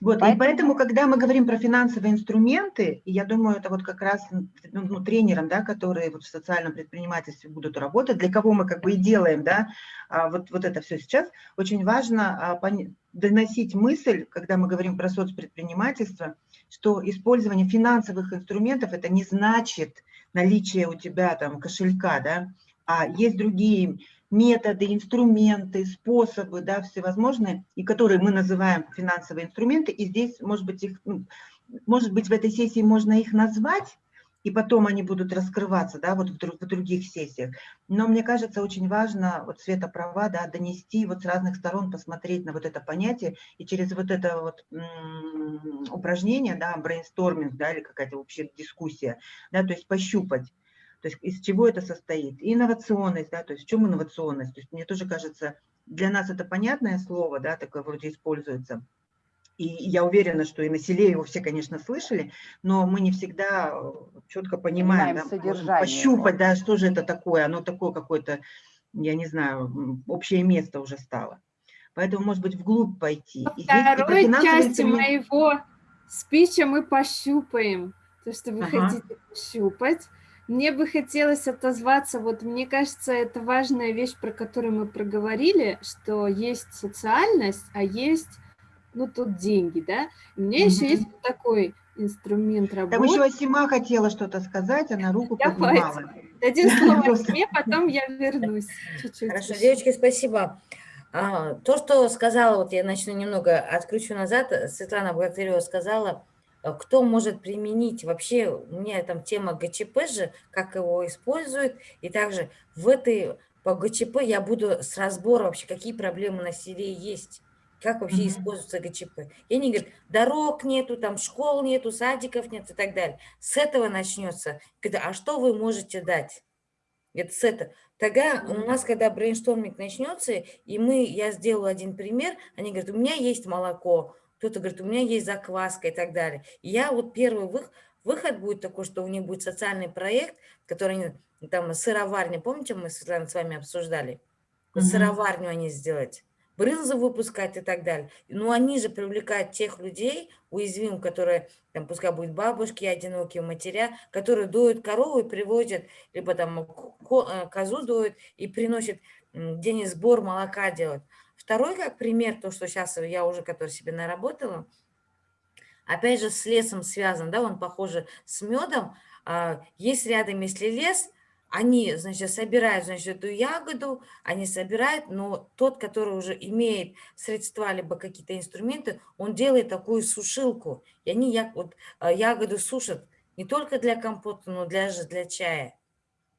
Вот,
Поэтому-
и поэтому, когда мы говорим про финансовые инструменты, я думаю, это вот как раз ну, ну, тренерам, да, которые вот в социальном предпринимательстве будут работать, для кого мы как бы и делаем, да, а, вот, вот это все сейчас, очень важно а, доносить мысль, когда мы говорим про соцпредпринимательство, что использование финансовых инструментов это не значит наличие у тебя там кошелька, да, а есть другие методы, инструменты, способы, да, всевозможные, и которые мы называем финансовые инструменты, и здесь, может быть, их, ну, может быть, в этой сессии можно их назвать, и потом они будут раскрываться, да, вот в, друг- в других сессиях. Но мне кажется, очень важно, вот Света права, да, донести вот с разных сторон, посмотреть на вот это понятие, и через вот это вот упражнение, да, брейнсторминг, да, или какая-то вообще дискуссия, да, то есть пощупать, то есть из чего это состоит. Инновационность, да, то есть в чем инновационность? То есть мне тоже кажется, для нас это понятное слово, да, такое вроде используется. И я уверена, что и на селе его все, конечно, слышали, но мы не всегда э, четко понимаем,
Понимаем
да,
содержание
пощупать, да, что же это такое, оно такое какое-то, я не знаю, общее место уже стало. Поэтому, может быть, вглубь пойти. И здесь
Второй
финансовые
части
инструменты-
моего спича мы пощупаем. То, что вы
Ага.
хотите пощупать. Мне бы хотелось отозваться, вот мне кажется, это важная вещь, про которую мы проговорили, что есть социальность, а есть, ну, тут деньги, да. У меня еще
Мгм.
есть вот такой инструмент
Там
работы.
еще Асима хотела что-то сказать, она руку
Давайте.
поднимала.
Дадим слово мне, потом я вернусь чуть-чуть.
Хорошо,
еще.
девочки, спасибо. А, То, что сказала, вот я начну немного, откручу назад, Светлана Богатырева сказала, кто может применить, вообще у меня там тема ГЧП же, как его используют, и также в этой, по ГЧП я буду с разбора вообще, какие проблемы на селе есть, как вообще
Мгм.
используется ГЧП. И они говорят, дорог нету, там школ нету, садиков нет и так далее. С этого начнется. Говорят, а что вы можете дать? Это с этого. Тогда у нас, когда brainstorming начнется, и мы, я сделаю один пример, они говорят, у меня есть молоко, кто-то говорит, у меня есть закваска и так далее. И я вот первый вых- выход будет такой, что у них будет социальный проект, который там сыроварня, помните, мы, Светлана, с вами обсуждали? Вот. Сыроварню они сделать, брынзу выпускать и так далее. Ну, они же привлекают тех людей, уязвимых, которые, там, пускай будут бабушки, одинокие матеря, которые доют корову и приводят, либо там э, козу доют и приносят, они сбор молока делают. Второй, как пример, то, что сейчас я уже, который себе наработала, опять же, с лесом связан, да, он похоже с медом. А, Есть рядом, если лес, они, значит, собирают, значит, эту ягоду, они собирают, но тот, который уже имеет средства, либо какие-то инструменты, он делает такую сушилку, и они вот, а, ягоду сушат не только для компота, но даже для чая.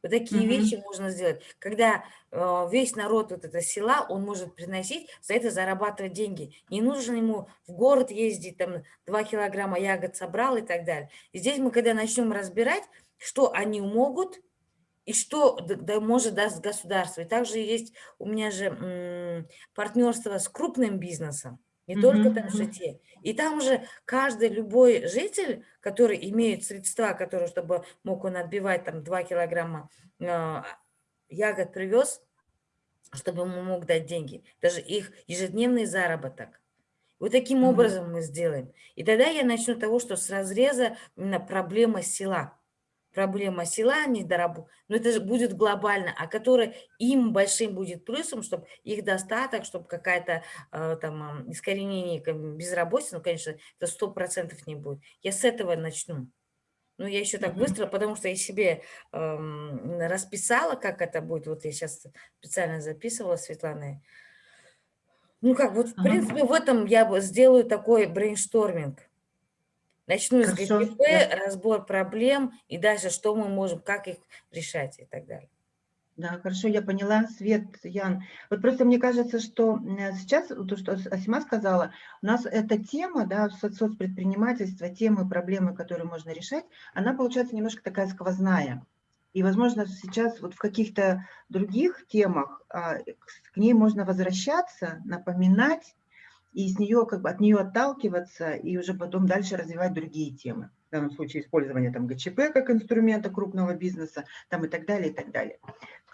Вот такие
Мгм.
вещи можно сделать. Когда э, весь народ вот это села, он может приносить, за это зарабатывать деньги. Не нужно ему в город ездить, там 2 килограмма ягод собрал и так далее. И здесь мы, когда начнем разбирать, что они могут и что да, может даст государство. И также есть у меня же партнерство с крупным бизнесом, не только
Мгм,
там
мгм.
житие. И там уже каждый, любой житель, который имеет средства, которые, чтобы мог он отбивать там 2 килограмма а, ягод привез, чтобы ему мог дать деньги. Даже их ежедневный заработок. Вот таким
Мгм.
образом мы сделаем. И тогда я начну с того, что с разреза именно проблема села. Проблема села, недораб... но это же будет глобально, а которая им большим будет плюсом, чтобы их достаток, чтобы какая-то э, там ам, искоренение безработицы, ну, конечно, это сто процентов не будет. Я с этого начну. Ну, я еще так быстро, потому что я себе эм, расписала, как это будет. Вот я сейчас специально записывала Светланой. Ну, как, вот, в принципе, в этом я сделаю такой brainstorming. Начну с
Хорошо,
ГЧП,
да.
разбор проблем и дальше, что мы можем, как их решать и так далее.
Да, хорошо, я поняла. Свет, Ян. Вот просто мне кажется, что сейчас, то, что Ас- Асима сказала, у нас эта тема, да, со- соцпредпринимательства, темы, проблемы, которые можно решать, она получается немножко такая сквозная. И, возможно, сейчас вот в каких-то других темах а, к ней можно возвращаться, напоминать, и с нее, как бы от нее отталкиваться, и уже потом дальше развивать другие темы. В данном случае использование там ГЧП как инструмента крупного бизнеса, там и так далее, и так далее.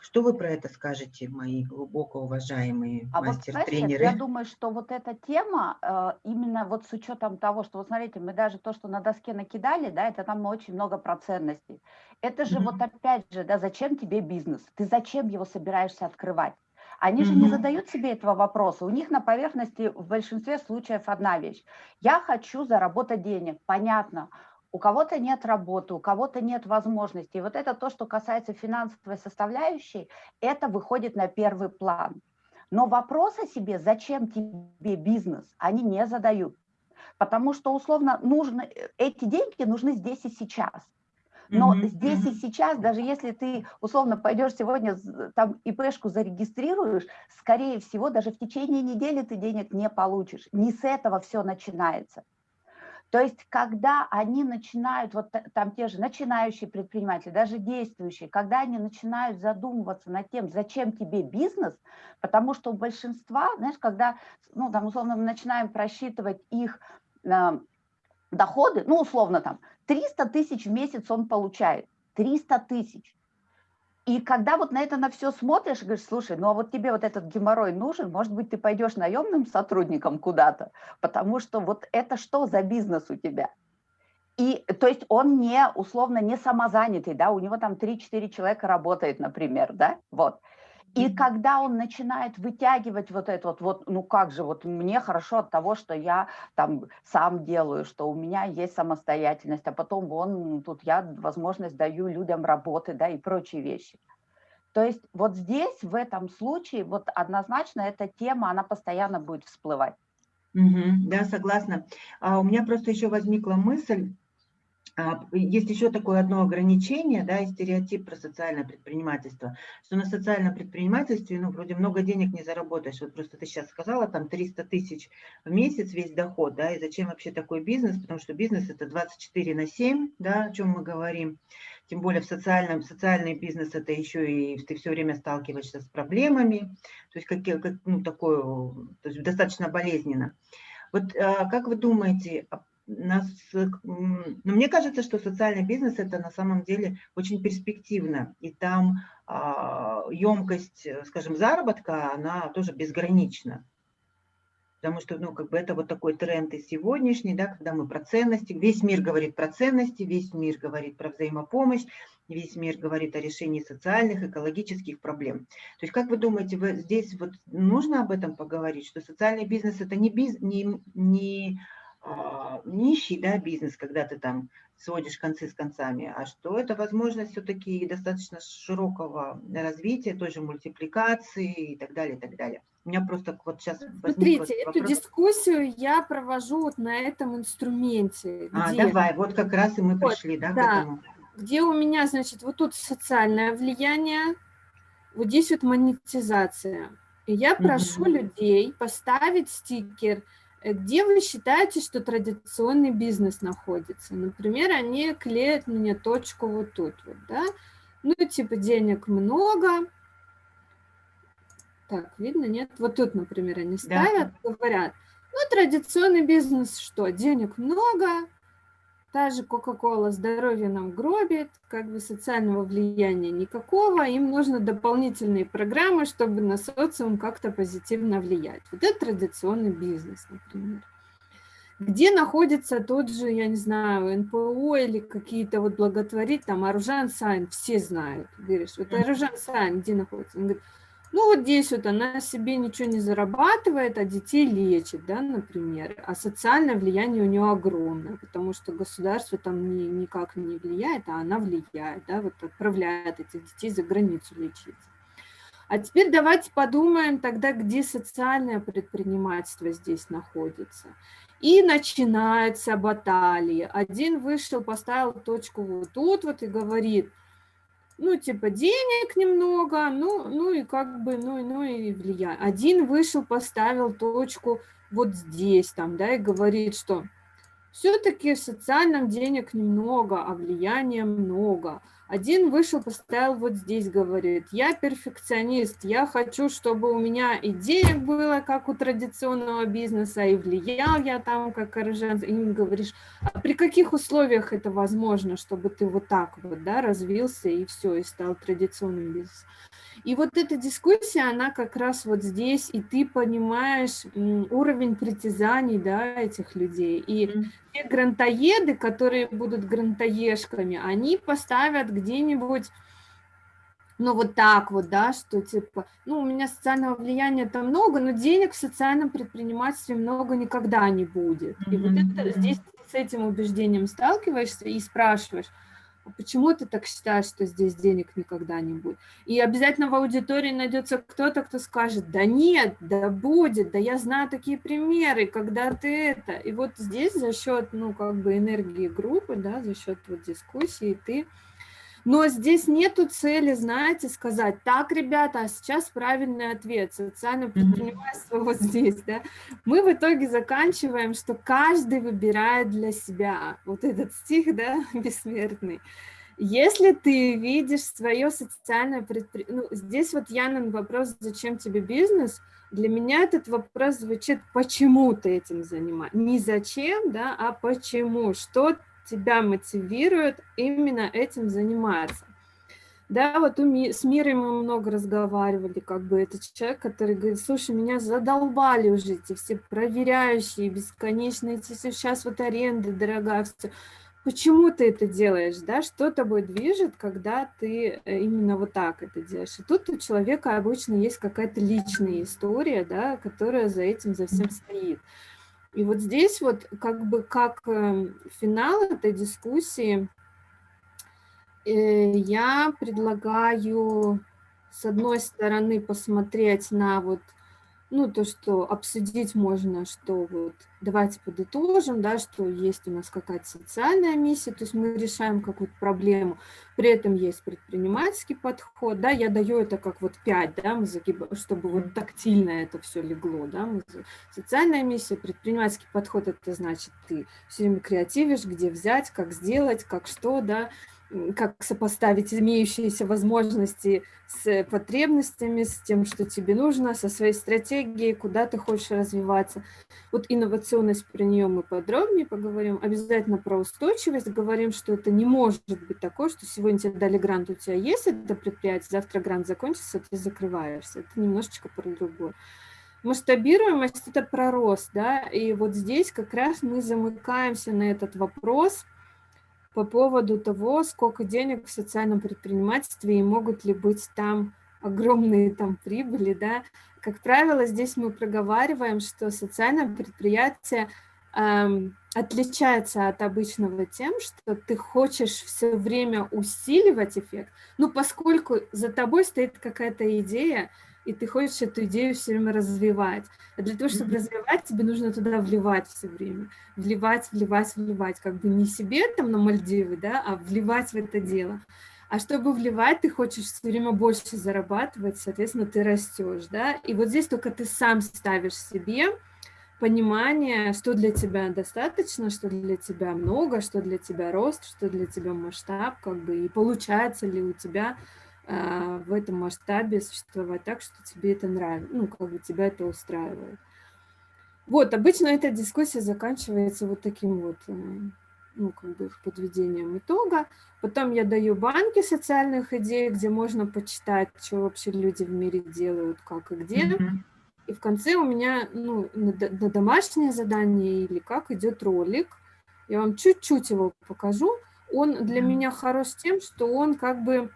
Что вы про это скажете, мои глубоко уважаемые
а
мастер-тренеры?
Вот, я думаю, что вот эта тема, э, именно вот с учетом того, что, вот смотрите, мы даже то, что на доске накидали, да, это там очень много про ценностей. Это же mm -hmm. вот опять же, да, зачем тебе бизнес? Ты зачем его собираешься открывать? Они же не задают себе этого вопроса. У них на поверхности в большинстве случаев одна вещь. Я хочу заработать денег. Понятно у кого-то нет работы, у кого-то нет возможностей. Вот это то, что касается финансовой составляющей, это выходит на первый план. Но вопрос о себе, зачем тебе бизнес, они не задают. Потому что, условно, нужно, эти деньги нужны здесь и сейчас. Но mm -hmm. здесь и сейчас, даже если ты, условно, пойдешь сегодня там ИПшку зарегистрируешь, скорее всего, даже в течение недели ты денег не получишь. Не с этого все начинается. То есть, когда они начинают, вот там те же начинающие предприниматели, даже действующие, когда они начинают задумываться над тем, зачем тебе бизнес, потому что у большинства, знаешь, когда, ну, там, условно, мы начинаем просчитывать их э, доходы, ну, условно, там, 300 тысяч в месяц он получает, 300 тысяч. И когда вот на это на все смотришь, говоришь, слушай, ну а вот тебе вот этот геморрой нужен, может быть, ты пойдешь наемным сотрудником куда-то, потому что вот это что за бизнес у тебя? И, то есть он не, условно, не самозанятый, да, у него там 3-4 человека работает, например, да, вот. И когда он начинает вытягивать вот это вот, вот, ну как же, вот мне хорошо от того, что я там сам делаю, что у меня есть самостоятельность, а потом вон тут я возможность даю людям работы, да, и прочие вещи. То есть вот здесь, в этом случае, вот однозначно эта тема, она постоянно будет всплывать.
Угу, да, согласна. А у меня просто еще возникла мысль, есть еще такое одно ограничение, да, и стереотип про социальное предпринимательство, что на социальном предпринимательстве, ну, вроде много денег не заработаешь. Вот просто ты сейчас сказала, там 300 тысяч в месяц весь доход, да, и зачем вообще такой бизнес? Потому что бизнес это 24 на 7, да, о чем мы говорим. Тем более в социальном, социальный бизнес это еще и ты все время сталкиваешься с проблемами, то есть как, как ну, такое, то есть достаточно болезненно. Вот а, как вы думаете, а нас, ну, мне кажется, что социальный бизнес это на самом деле очень перспективно, и там а, емкость, скажем, заработка, она тоже безгранична. Потому что, ну, как бы это вот такой тренд и сегодняшний, да, когда мы про ценности, весь мир говорит про ценности, весь мир говорит про взаимопомощь, весь мир говорит о решении социальных, экологических проблем. То есть, как вы думаете, вы здесь вот нужно об этом поговорить, что социальный бизнес это не, биз, не, не нищий да, бизнес, когда ты там сводишь концы с концами, а что это возможность все-таки достаточно широкого развития, той же мультипликации и так далее, и так далее. У меня просто вот сейчас
Смотрите, эту вопрос. дискуссию я провожу вот на этом инструменте.
А, где... давай, вот как раз и мы вот, пришли, да, да, к этому.
Где у меня, значит, вот тут социальное влияние, вот здесь вот монетизация. И я прошу угу. людей поставить стикер – где вы считаете, что традиционный бизнес находится? Например, они клеят мне точку вот тут, вот, да? Ну, типа денег много. Так, видно, нет? Вот тут, например, они ставят, да. говорят, ну, традиционный бизнес что? Денег много, Та же Coca-Cola здоровье нам гробит, как бы социального влияния никакого, им нужны дополнительные программы, чтобы на социум как-то позитивно влиять. Вот это традиционный бизнес, например. Где находится тот же, я не знаю, НПО или какие-то вот благотворить, там Аружан Сайн, все знают. Говоришь, вот Аружан Сайн где находится? Он говорит, ну, вот здесь вот она себе ничего не зарабатывает, а детей лечит, да, например. А социальное влияние у нее огромное, потому что государство там ни, никак не влияет, а она влияет, да, вот отправляет этих детей за границу лечиться. А теперь давайте подумаем тогда, где социальное предпринимательство здесь находится. И начинается баталия. Один вышел, поставил точку вот тут вот и говорит – ну, типа, денег немного, ну, ну и как бы, ну, ну и влияет. Один вышел, поставил точку вот здесь, там, да, и говорит, что Все-таки в социальном денег немного, а влияния много. Один вышел, поставил вот здесь, говорит, я перфекционист, я хочу, чтобы у меня и денег было, как у традиционного бизнеса, и влиял я там, как коржан. И им говоришь, а при каких условиях это возможно, чтобы ты вот так вот, да, развился и все, и стал традиционным бизнесом. И вот эта дискуссия, она как раз вот здесь, и ты понимаешь уровень притязаний, да, этих людей. И mm -hmm. те грантоеды, которые будут грантоежками, они поставят где-нибудь ну, вот так вот, да, что типа, ну, у меня социального влияния там много, но денег в социальном предпринимательстве много никогда не будет. И mm -hmm. вот это, здесь с этим убеждением сталкиваешься и спрашиваешь, почему ты так считаешь, что здесь денег никогда не будет? И обязательно в аудитории найдется кто-то, кто скажет, да нет, да будет, да я знаю такие примеры, когда ты это. И вот здесь за счет, ну, как бы энергии группы, да, за счет вот дискуссии ты но здесь нету цели, знаете, сказать, так, ребята, а сейчас правильный ответ, социальное предпринимательство вот здесь, да. Мы в итоге заканчиваем, что каждый выбирает для себя вот этот стих, да, бессмертный. Если ты видишь свое социальное предприятие, ну, здесь вот Янин вопрос, зачем тебе бизнес, для меня этот вопрос звучит, почему ты этим занимаешься, не зачем, да, а почему, что тебя мотивирует именно этим заниматься. Да, вот с Мирой мы много разговаривали, как бы этот человек, который говорит, слушай, меня задолбали уже эти все проверяющие, бесконечные, эти сейчас вот аренда дорогая, все. Почему ты это делаешь, да, что тобой движет, когда ты э, именно вот так это делаешь? И тут у человека обычно есть какая-то личная история, да, которая за этим, за всем стоит. И вот здесь вот как бы как эм, финал этой дискуссии э, я предлагаю с одной стороны посмотреть на вот ну, то, что обсудить можно, что вот давайте подытожим, да, что есть у нас какая-то социальная миссия, то есть мы решаем какую-то проблему, при этом есть предпринимательский подход, да, я даю это как вот пять, да, мы загибаем, чтобы вот тактильно это все легло, да, социальная миссия, предпринимательский подход, это значит ты все время креативишь, где взять, как сделать, как что, да, как сопоставить имеющиеся возможности с потребностями, с тем, что тебе нужно, со своей стратегией, куда ты хочешь развиваться. Вот инновационность, про нее мы подробнее поговорим. Обязательно про устойчивость говорим, что это не может быть такое, что сегодня тебе дали грант, у тебя есть это предприятие, завтра грант закончится, ты закрываешься. Это немножечко про другое. Масштабируемость – это про рост, да, и вот здесь как раз мы замыкаемся на этот вопрос – по поводу того, сколько денег в социальном предпринимательстве и могут ли быть там огромные там прибыли, да. Как правило, здесь мы проговариваем, что социальное предприятие эм, отличается от обычного тем, что ты хочешь все время усиливать эффект, ну, поскольку за тобой стоит какая-то идея, и ты хочешь эту идею все время развивать. А для того, чтобы развивать, тебе нужно туда вливать все время. Вливать, вливать, вливать. Как бы не себе там на Мальдивы, да, а вливать в это дело. А чтобы вливать, ты хочешь все время больше зарабатывать, соответственно, ты растешь, да. И вот здесь только ты сам ставишь себе понимание, что для тебя достаточно, что для тебя много, что для тебя рост, что для тебя масштаб, как бы, и получается ли у тебя в этом масштабе существовать так, что тебе это нравится, ну, как бы тебя это устраивает. Вот, обычно эта дискуссия заканчивается вот таким вот, э, ну, как бы подведением итога. Потом я даю банки социальных идей, где можно почитать, что вообще люди в мире делают, как и где. Mm -hmm. И в конце у меня, ну, на, на домашнее задание или как идет ролик. Я вам чуть-чуть его покажу. Он для mm -hmm. меня хорош тем, что он как бы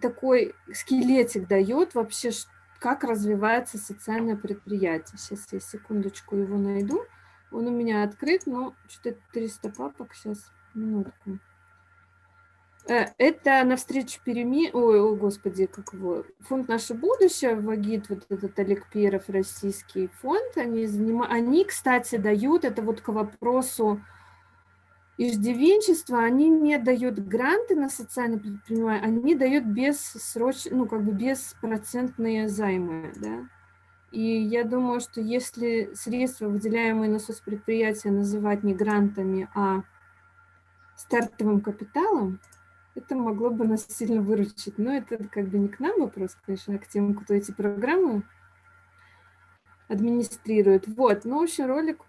такой скелетик дает вообще, как развивается социальное предприятие. Сейчас я секундочку его найду. Он у меня открыт, но что-то 300 папок. Сейчас, минутку. Э, это навстречу перемен... Ой, о, господи, как его... Фонд «Наше будущее», ВАГИТ, вот этот Олег Перов, российский фонд, они, заним... они, кстати, дают, это вот к вопросу иждивенчество, они не дают гранты на социальное предпринимание, они дают бессроч... ну, как бы беспроцентные займы, да. И я думаю, что если средства, выделяемые на соцпредприятия, называть не грантами, а стартовым капиталом, это могло бы нас сильно выручить. Но это как бы не к нам вопрос, конечно, а к тем, кто эти программы администрирует. Вот, ну, в общем, ролик...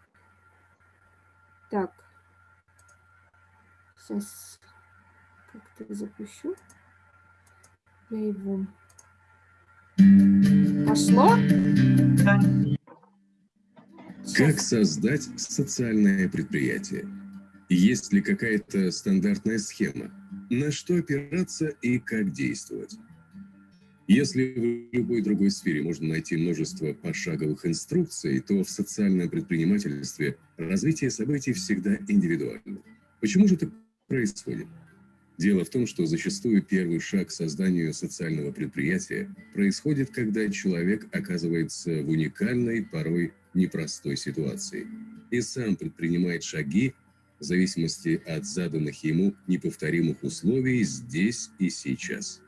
Так. Сейчас как-то запущу. Я его... Пошло?
Как создать социальное предприятие? Есть ли какая-то стандартная схема? На что опираться и как действовать? Если в любой другой сфере можно найти множество пошаговых инструкций, то в социальном предпринимательстве развитие событий всегда индивидуально. Почему же так происходит? Дело в том, что зачастую первый шаг к созданию социального предприятия происходит, когда человек оказывается в уникальной, порой непростой ситуации и сам предпринимает шаги в зависимости от заданных ему неповторимых условий здесь и сейчас.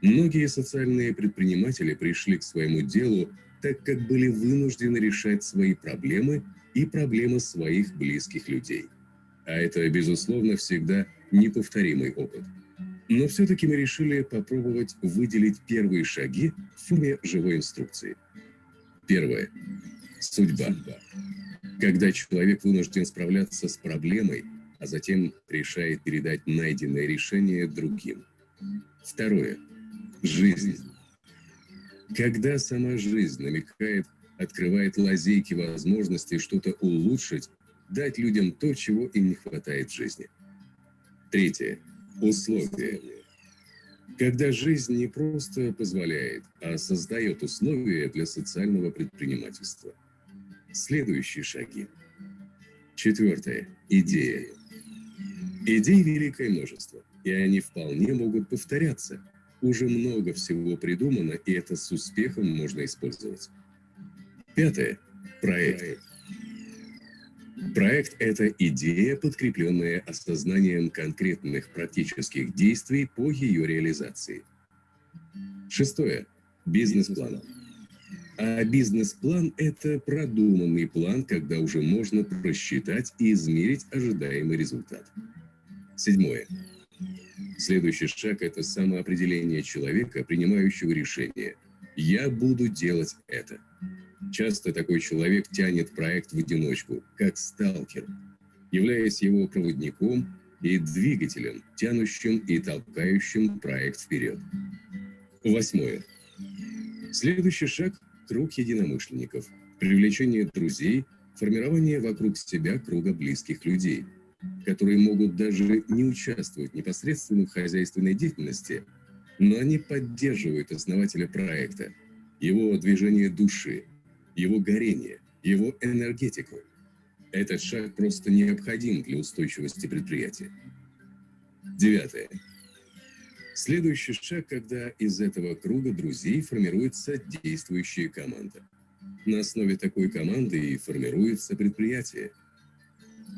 Многие социальные предприниматели пришли к своему делу, так как были вынуждены решать свои проблемы и проблемы своих близких людей. А это, безусловно, всегда неповторимый опыт. Но все-таки мы решили попробовать выделить первые шаги в форме живой инструкции. Первое. Судьба. Когда человек вынужден справляться с проблемой, а затем решает передать найденное решение другим. Второе жизнь. Когда сама жизнь намекает, открывает лазейки возможностей что-то улучшить, дать людям то, чего им не хватает в жизни. Третье. Условия. Когда жизнь не просто позволяет, а создает условия для социального предпринимательства. Следующие шаги. Четвертое. Идея. Идей великое множество, и они вполне могут повторяться – уже много всего придумано, и это с успехом можно использовать. Пятое. Проект. Проект – это идея, подкрепленная осознанием конкретных практических действий по ее реализации. Шестое. Бизнес-план. А бизнес-план – это продуманный план, когда уже можно просчитать и измерить ожидаемый результат. Седьмое. Следующий шаг – это самоопределение человека, принимающего решение. «Я буду делать это». Часто такой человек тянет проект в одиночку, как сталкер, являясь его проводником и двигателем, тянущим и толкающим проект вперед. Восьмое. Следующий шаг – круг единомышленников, привлечение друзей, формирование вокруг себя круга близких людей – которые могут даже не участвовать непосредственно в хозяйственной деятельности, но они поддерживают основателя проекта, его движение души, его горение, его энергетику. Этот шаг просто необходим для устойчивости предприятия. Девятое. Следующий шаг, когда из этого круга друзей формируется действующая команда. На основе такой команды и формируется предприятие.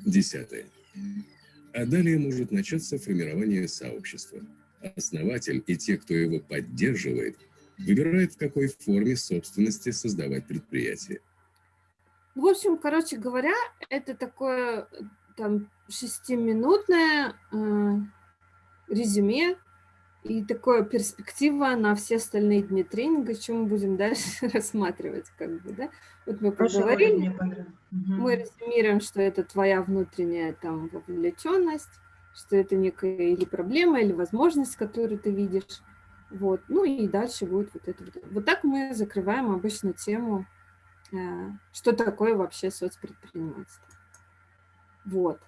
Десятое. А далее может начаться формирование сообщества. Основатель и те, кто его поддерживает, выбирают, в какой форме собственности создавать предприятие.
В общем, короче говоря, это такое там шестиминутное э, резюме и такое перспектива на все остальные дни тренинга, что мы будем дальше рассматривать, как бы, да? Вот мы поговорили, мы резюмируем, что это твоя внутренняя там вовлеченность, что это некая или проблема, или возможность, которую ты видишь. Вот, ну и дальше будет вот это. Вот, так мы закрываем обычно тему, э, что такое вообще соцпредпринимательство. Вот.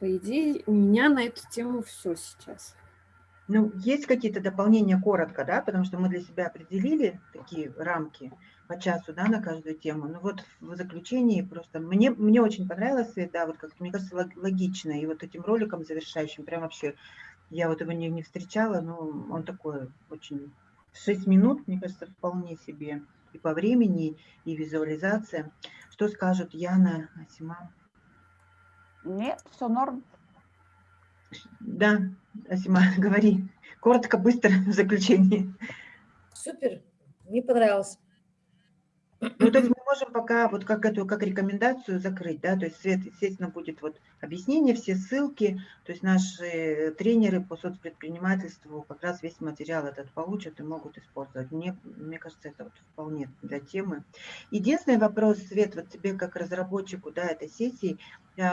По идее, у меня на эту тему все сейчас.
Ну, есть какие-то дополнения коротко, да, потому что мы для себя определили такие рамки по часу, да, на каждую тему. Ну вот в заключении просто мне, мне очень понравилось, да, вот как мне кажется, логично. И вот этим роликом завершающим, прям вообще, я вот его не, не встречала, но он такой очень... 6 минут, мне кажется, вполне себе и по времени, и визуализация. Что скажут Яна, Асима?
Нет, все норм.
Да, Асима, говори. Коротко, быстро в заключении.
Супер, мне понравилось.
Ну, то есть мы можем пока вот как эту, как рекомендацию закрыть, да, то есть Свет, естественно, будет вот объяснение, все ссылки, то есть наши тренеры по соцпредпринимательству как раз весь материал этот получат и могут использовать. Мне, мне кажется, это вот вполне для темы. Единственный вопрос, Свет, вот тебе как разработчику, да, этой сессии,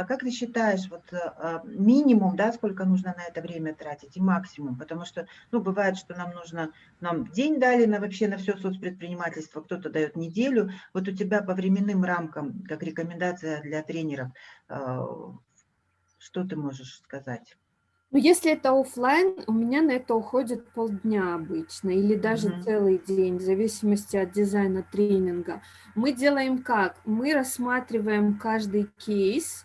как ты считаешь, вот а, минимум, да, сколько нужно на это время тратить и максимум? Потому что, ну, бывает, что нам нужно, нам день дали на вообще на все соцпредпринимательство, кто-то дает неделю. Вот у тебя по временным рамкам, как рекомендация для тренеров, а, что ты можешь сказать?
Ну, если это оффлайн, у меня на это уходит полдня обычно, или даже
Мгм.
целый день, в зависимости от дизайна тренинга. Мы делаем как? Мы рассматриваем каждый кейс, а,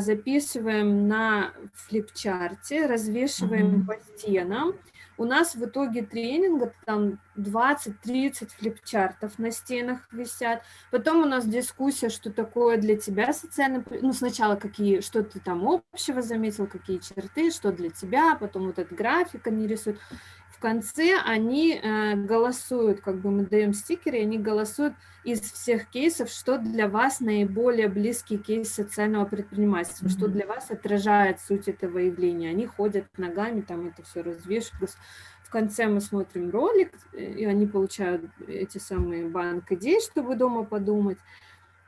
записываем на флипчарте, развешиваем
Мгм.
по стенам. У нас в итоге тренинга там 20-30 флипчартов на стенах висят. Потом у нас дискуссия, что такое для тебя социально... Ну, сначала какие, что ты там общего заметил, какие черты, что для тебя, потом вот этот график они рисуют. В конце они э, голосуют, как бы мы даем стикеры, они голосуют из всех кейсов, что для вас наиболее близкий кейс социального предпринимательства, что
Мгм.
для вас отражает суть этого явления. Они ходят ногами, там это все развешивают. В конце мы смотрим ролик, э, и они получают эти самые банк идей, чтобы дома подумать.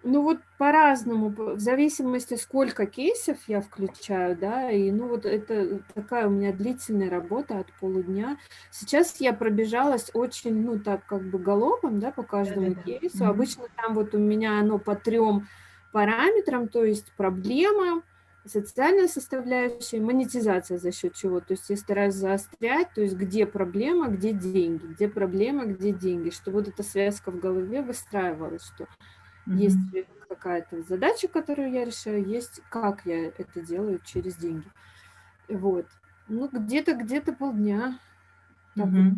Ну вот по-разному, по- в зависимости, сколько кейсов я включаю, да, и ну вот это такая у меня длительная работа от полудня. Сейчас я пробежалась очень, ну так как бы галопом, да, по каждому
Да-да-да.
кейсу.
Мгм.
Обычно там вот у меня оно по трем параметрам, то есть проблема, социальная составляющая, монетизация за счет чего. То есть я стараюсь заострять, то есть где проблема, где деньги, где проблема, где деньги, чтобы вот эта связка в голове выстраивалась, что есть
Мгм.
какая-то задача, которую я решаю, есть как я это делаю через деньги. Вот. Ну, где-то, где-то полдня.
Ну,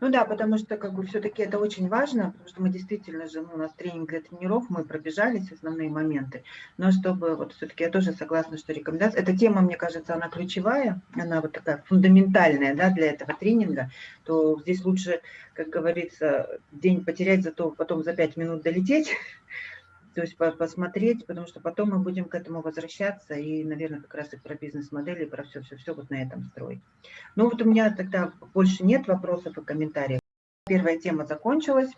ну да, потому что как бы все-таки это очень важно, потому что мы действительно же, ну, у нас тренинг для тренеров, мы пробежались основные моменты, но чтобы вот все-таки я тоже согласна, что рекомендация, эта тема, мне кажется, она ключевая, она вот такая фундаментальная, да, для этого тренинга, то здесь лучше, как говорится, день потерять, зато потом за пять минут долететь, то есть по- посмотреть, потому что потом мы будем к этому возвращаться и, наверное, как раз и про бизнес-модели, про все-все-все вот на этом строить. Ну вот у меня тогда больше нет вопросов и комментариев. Первая тема закончилась.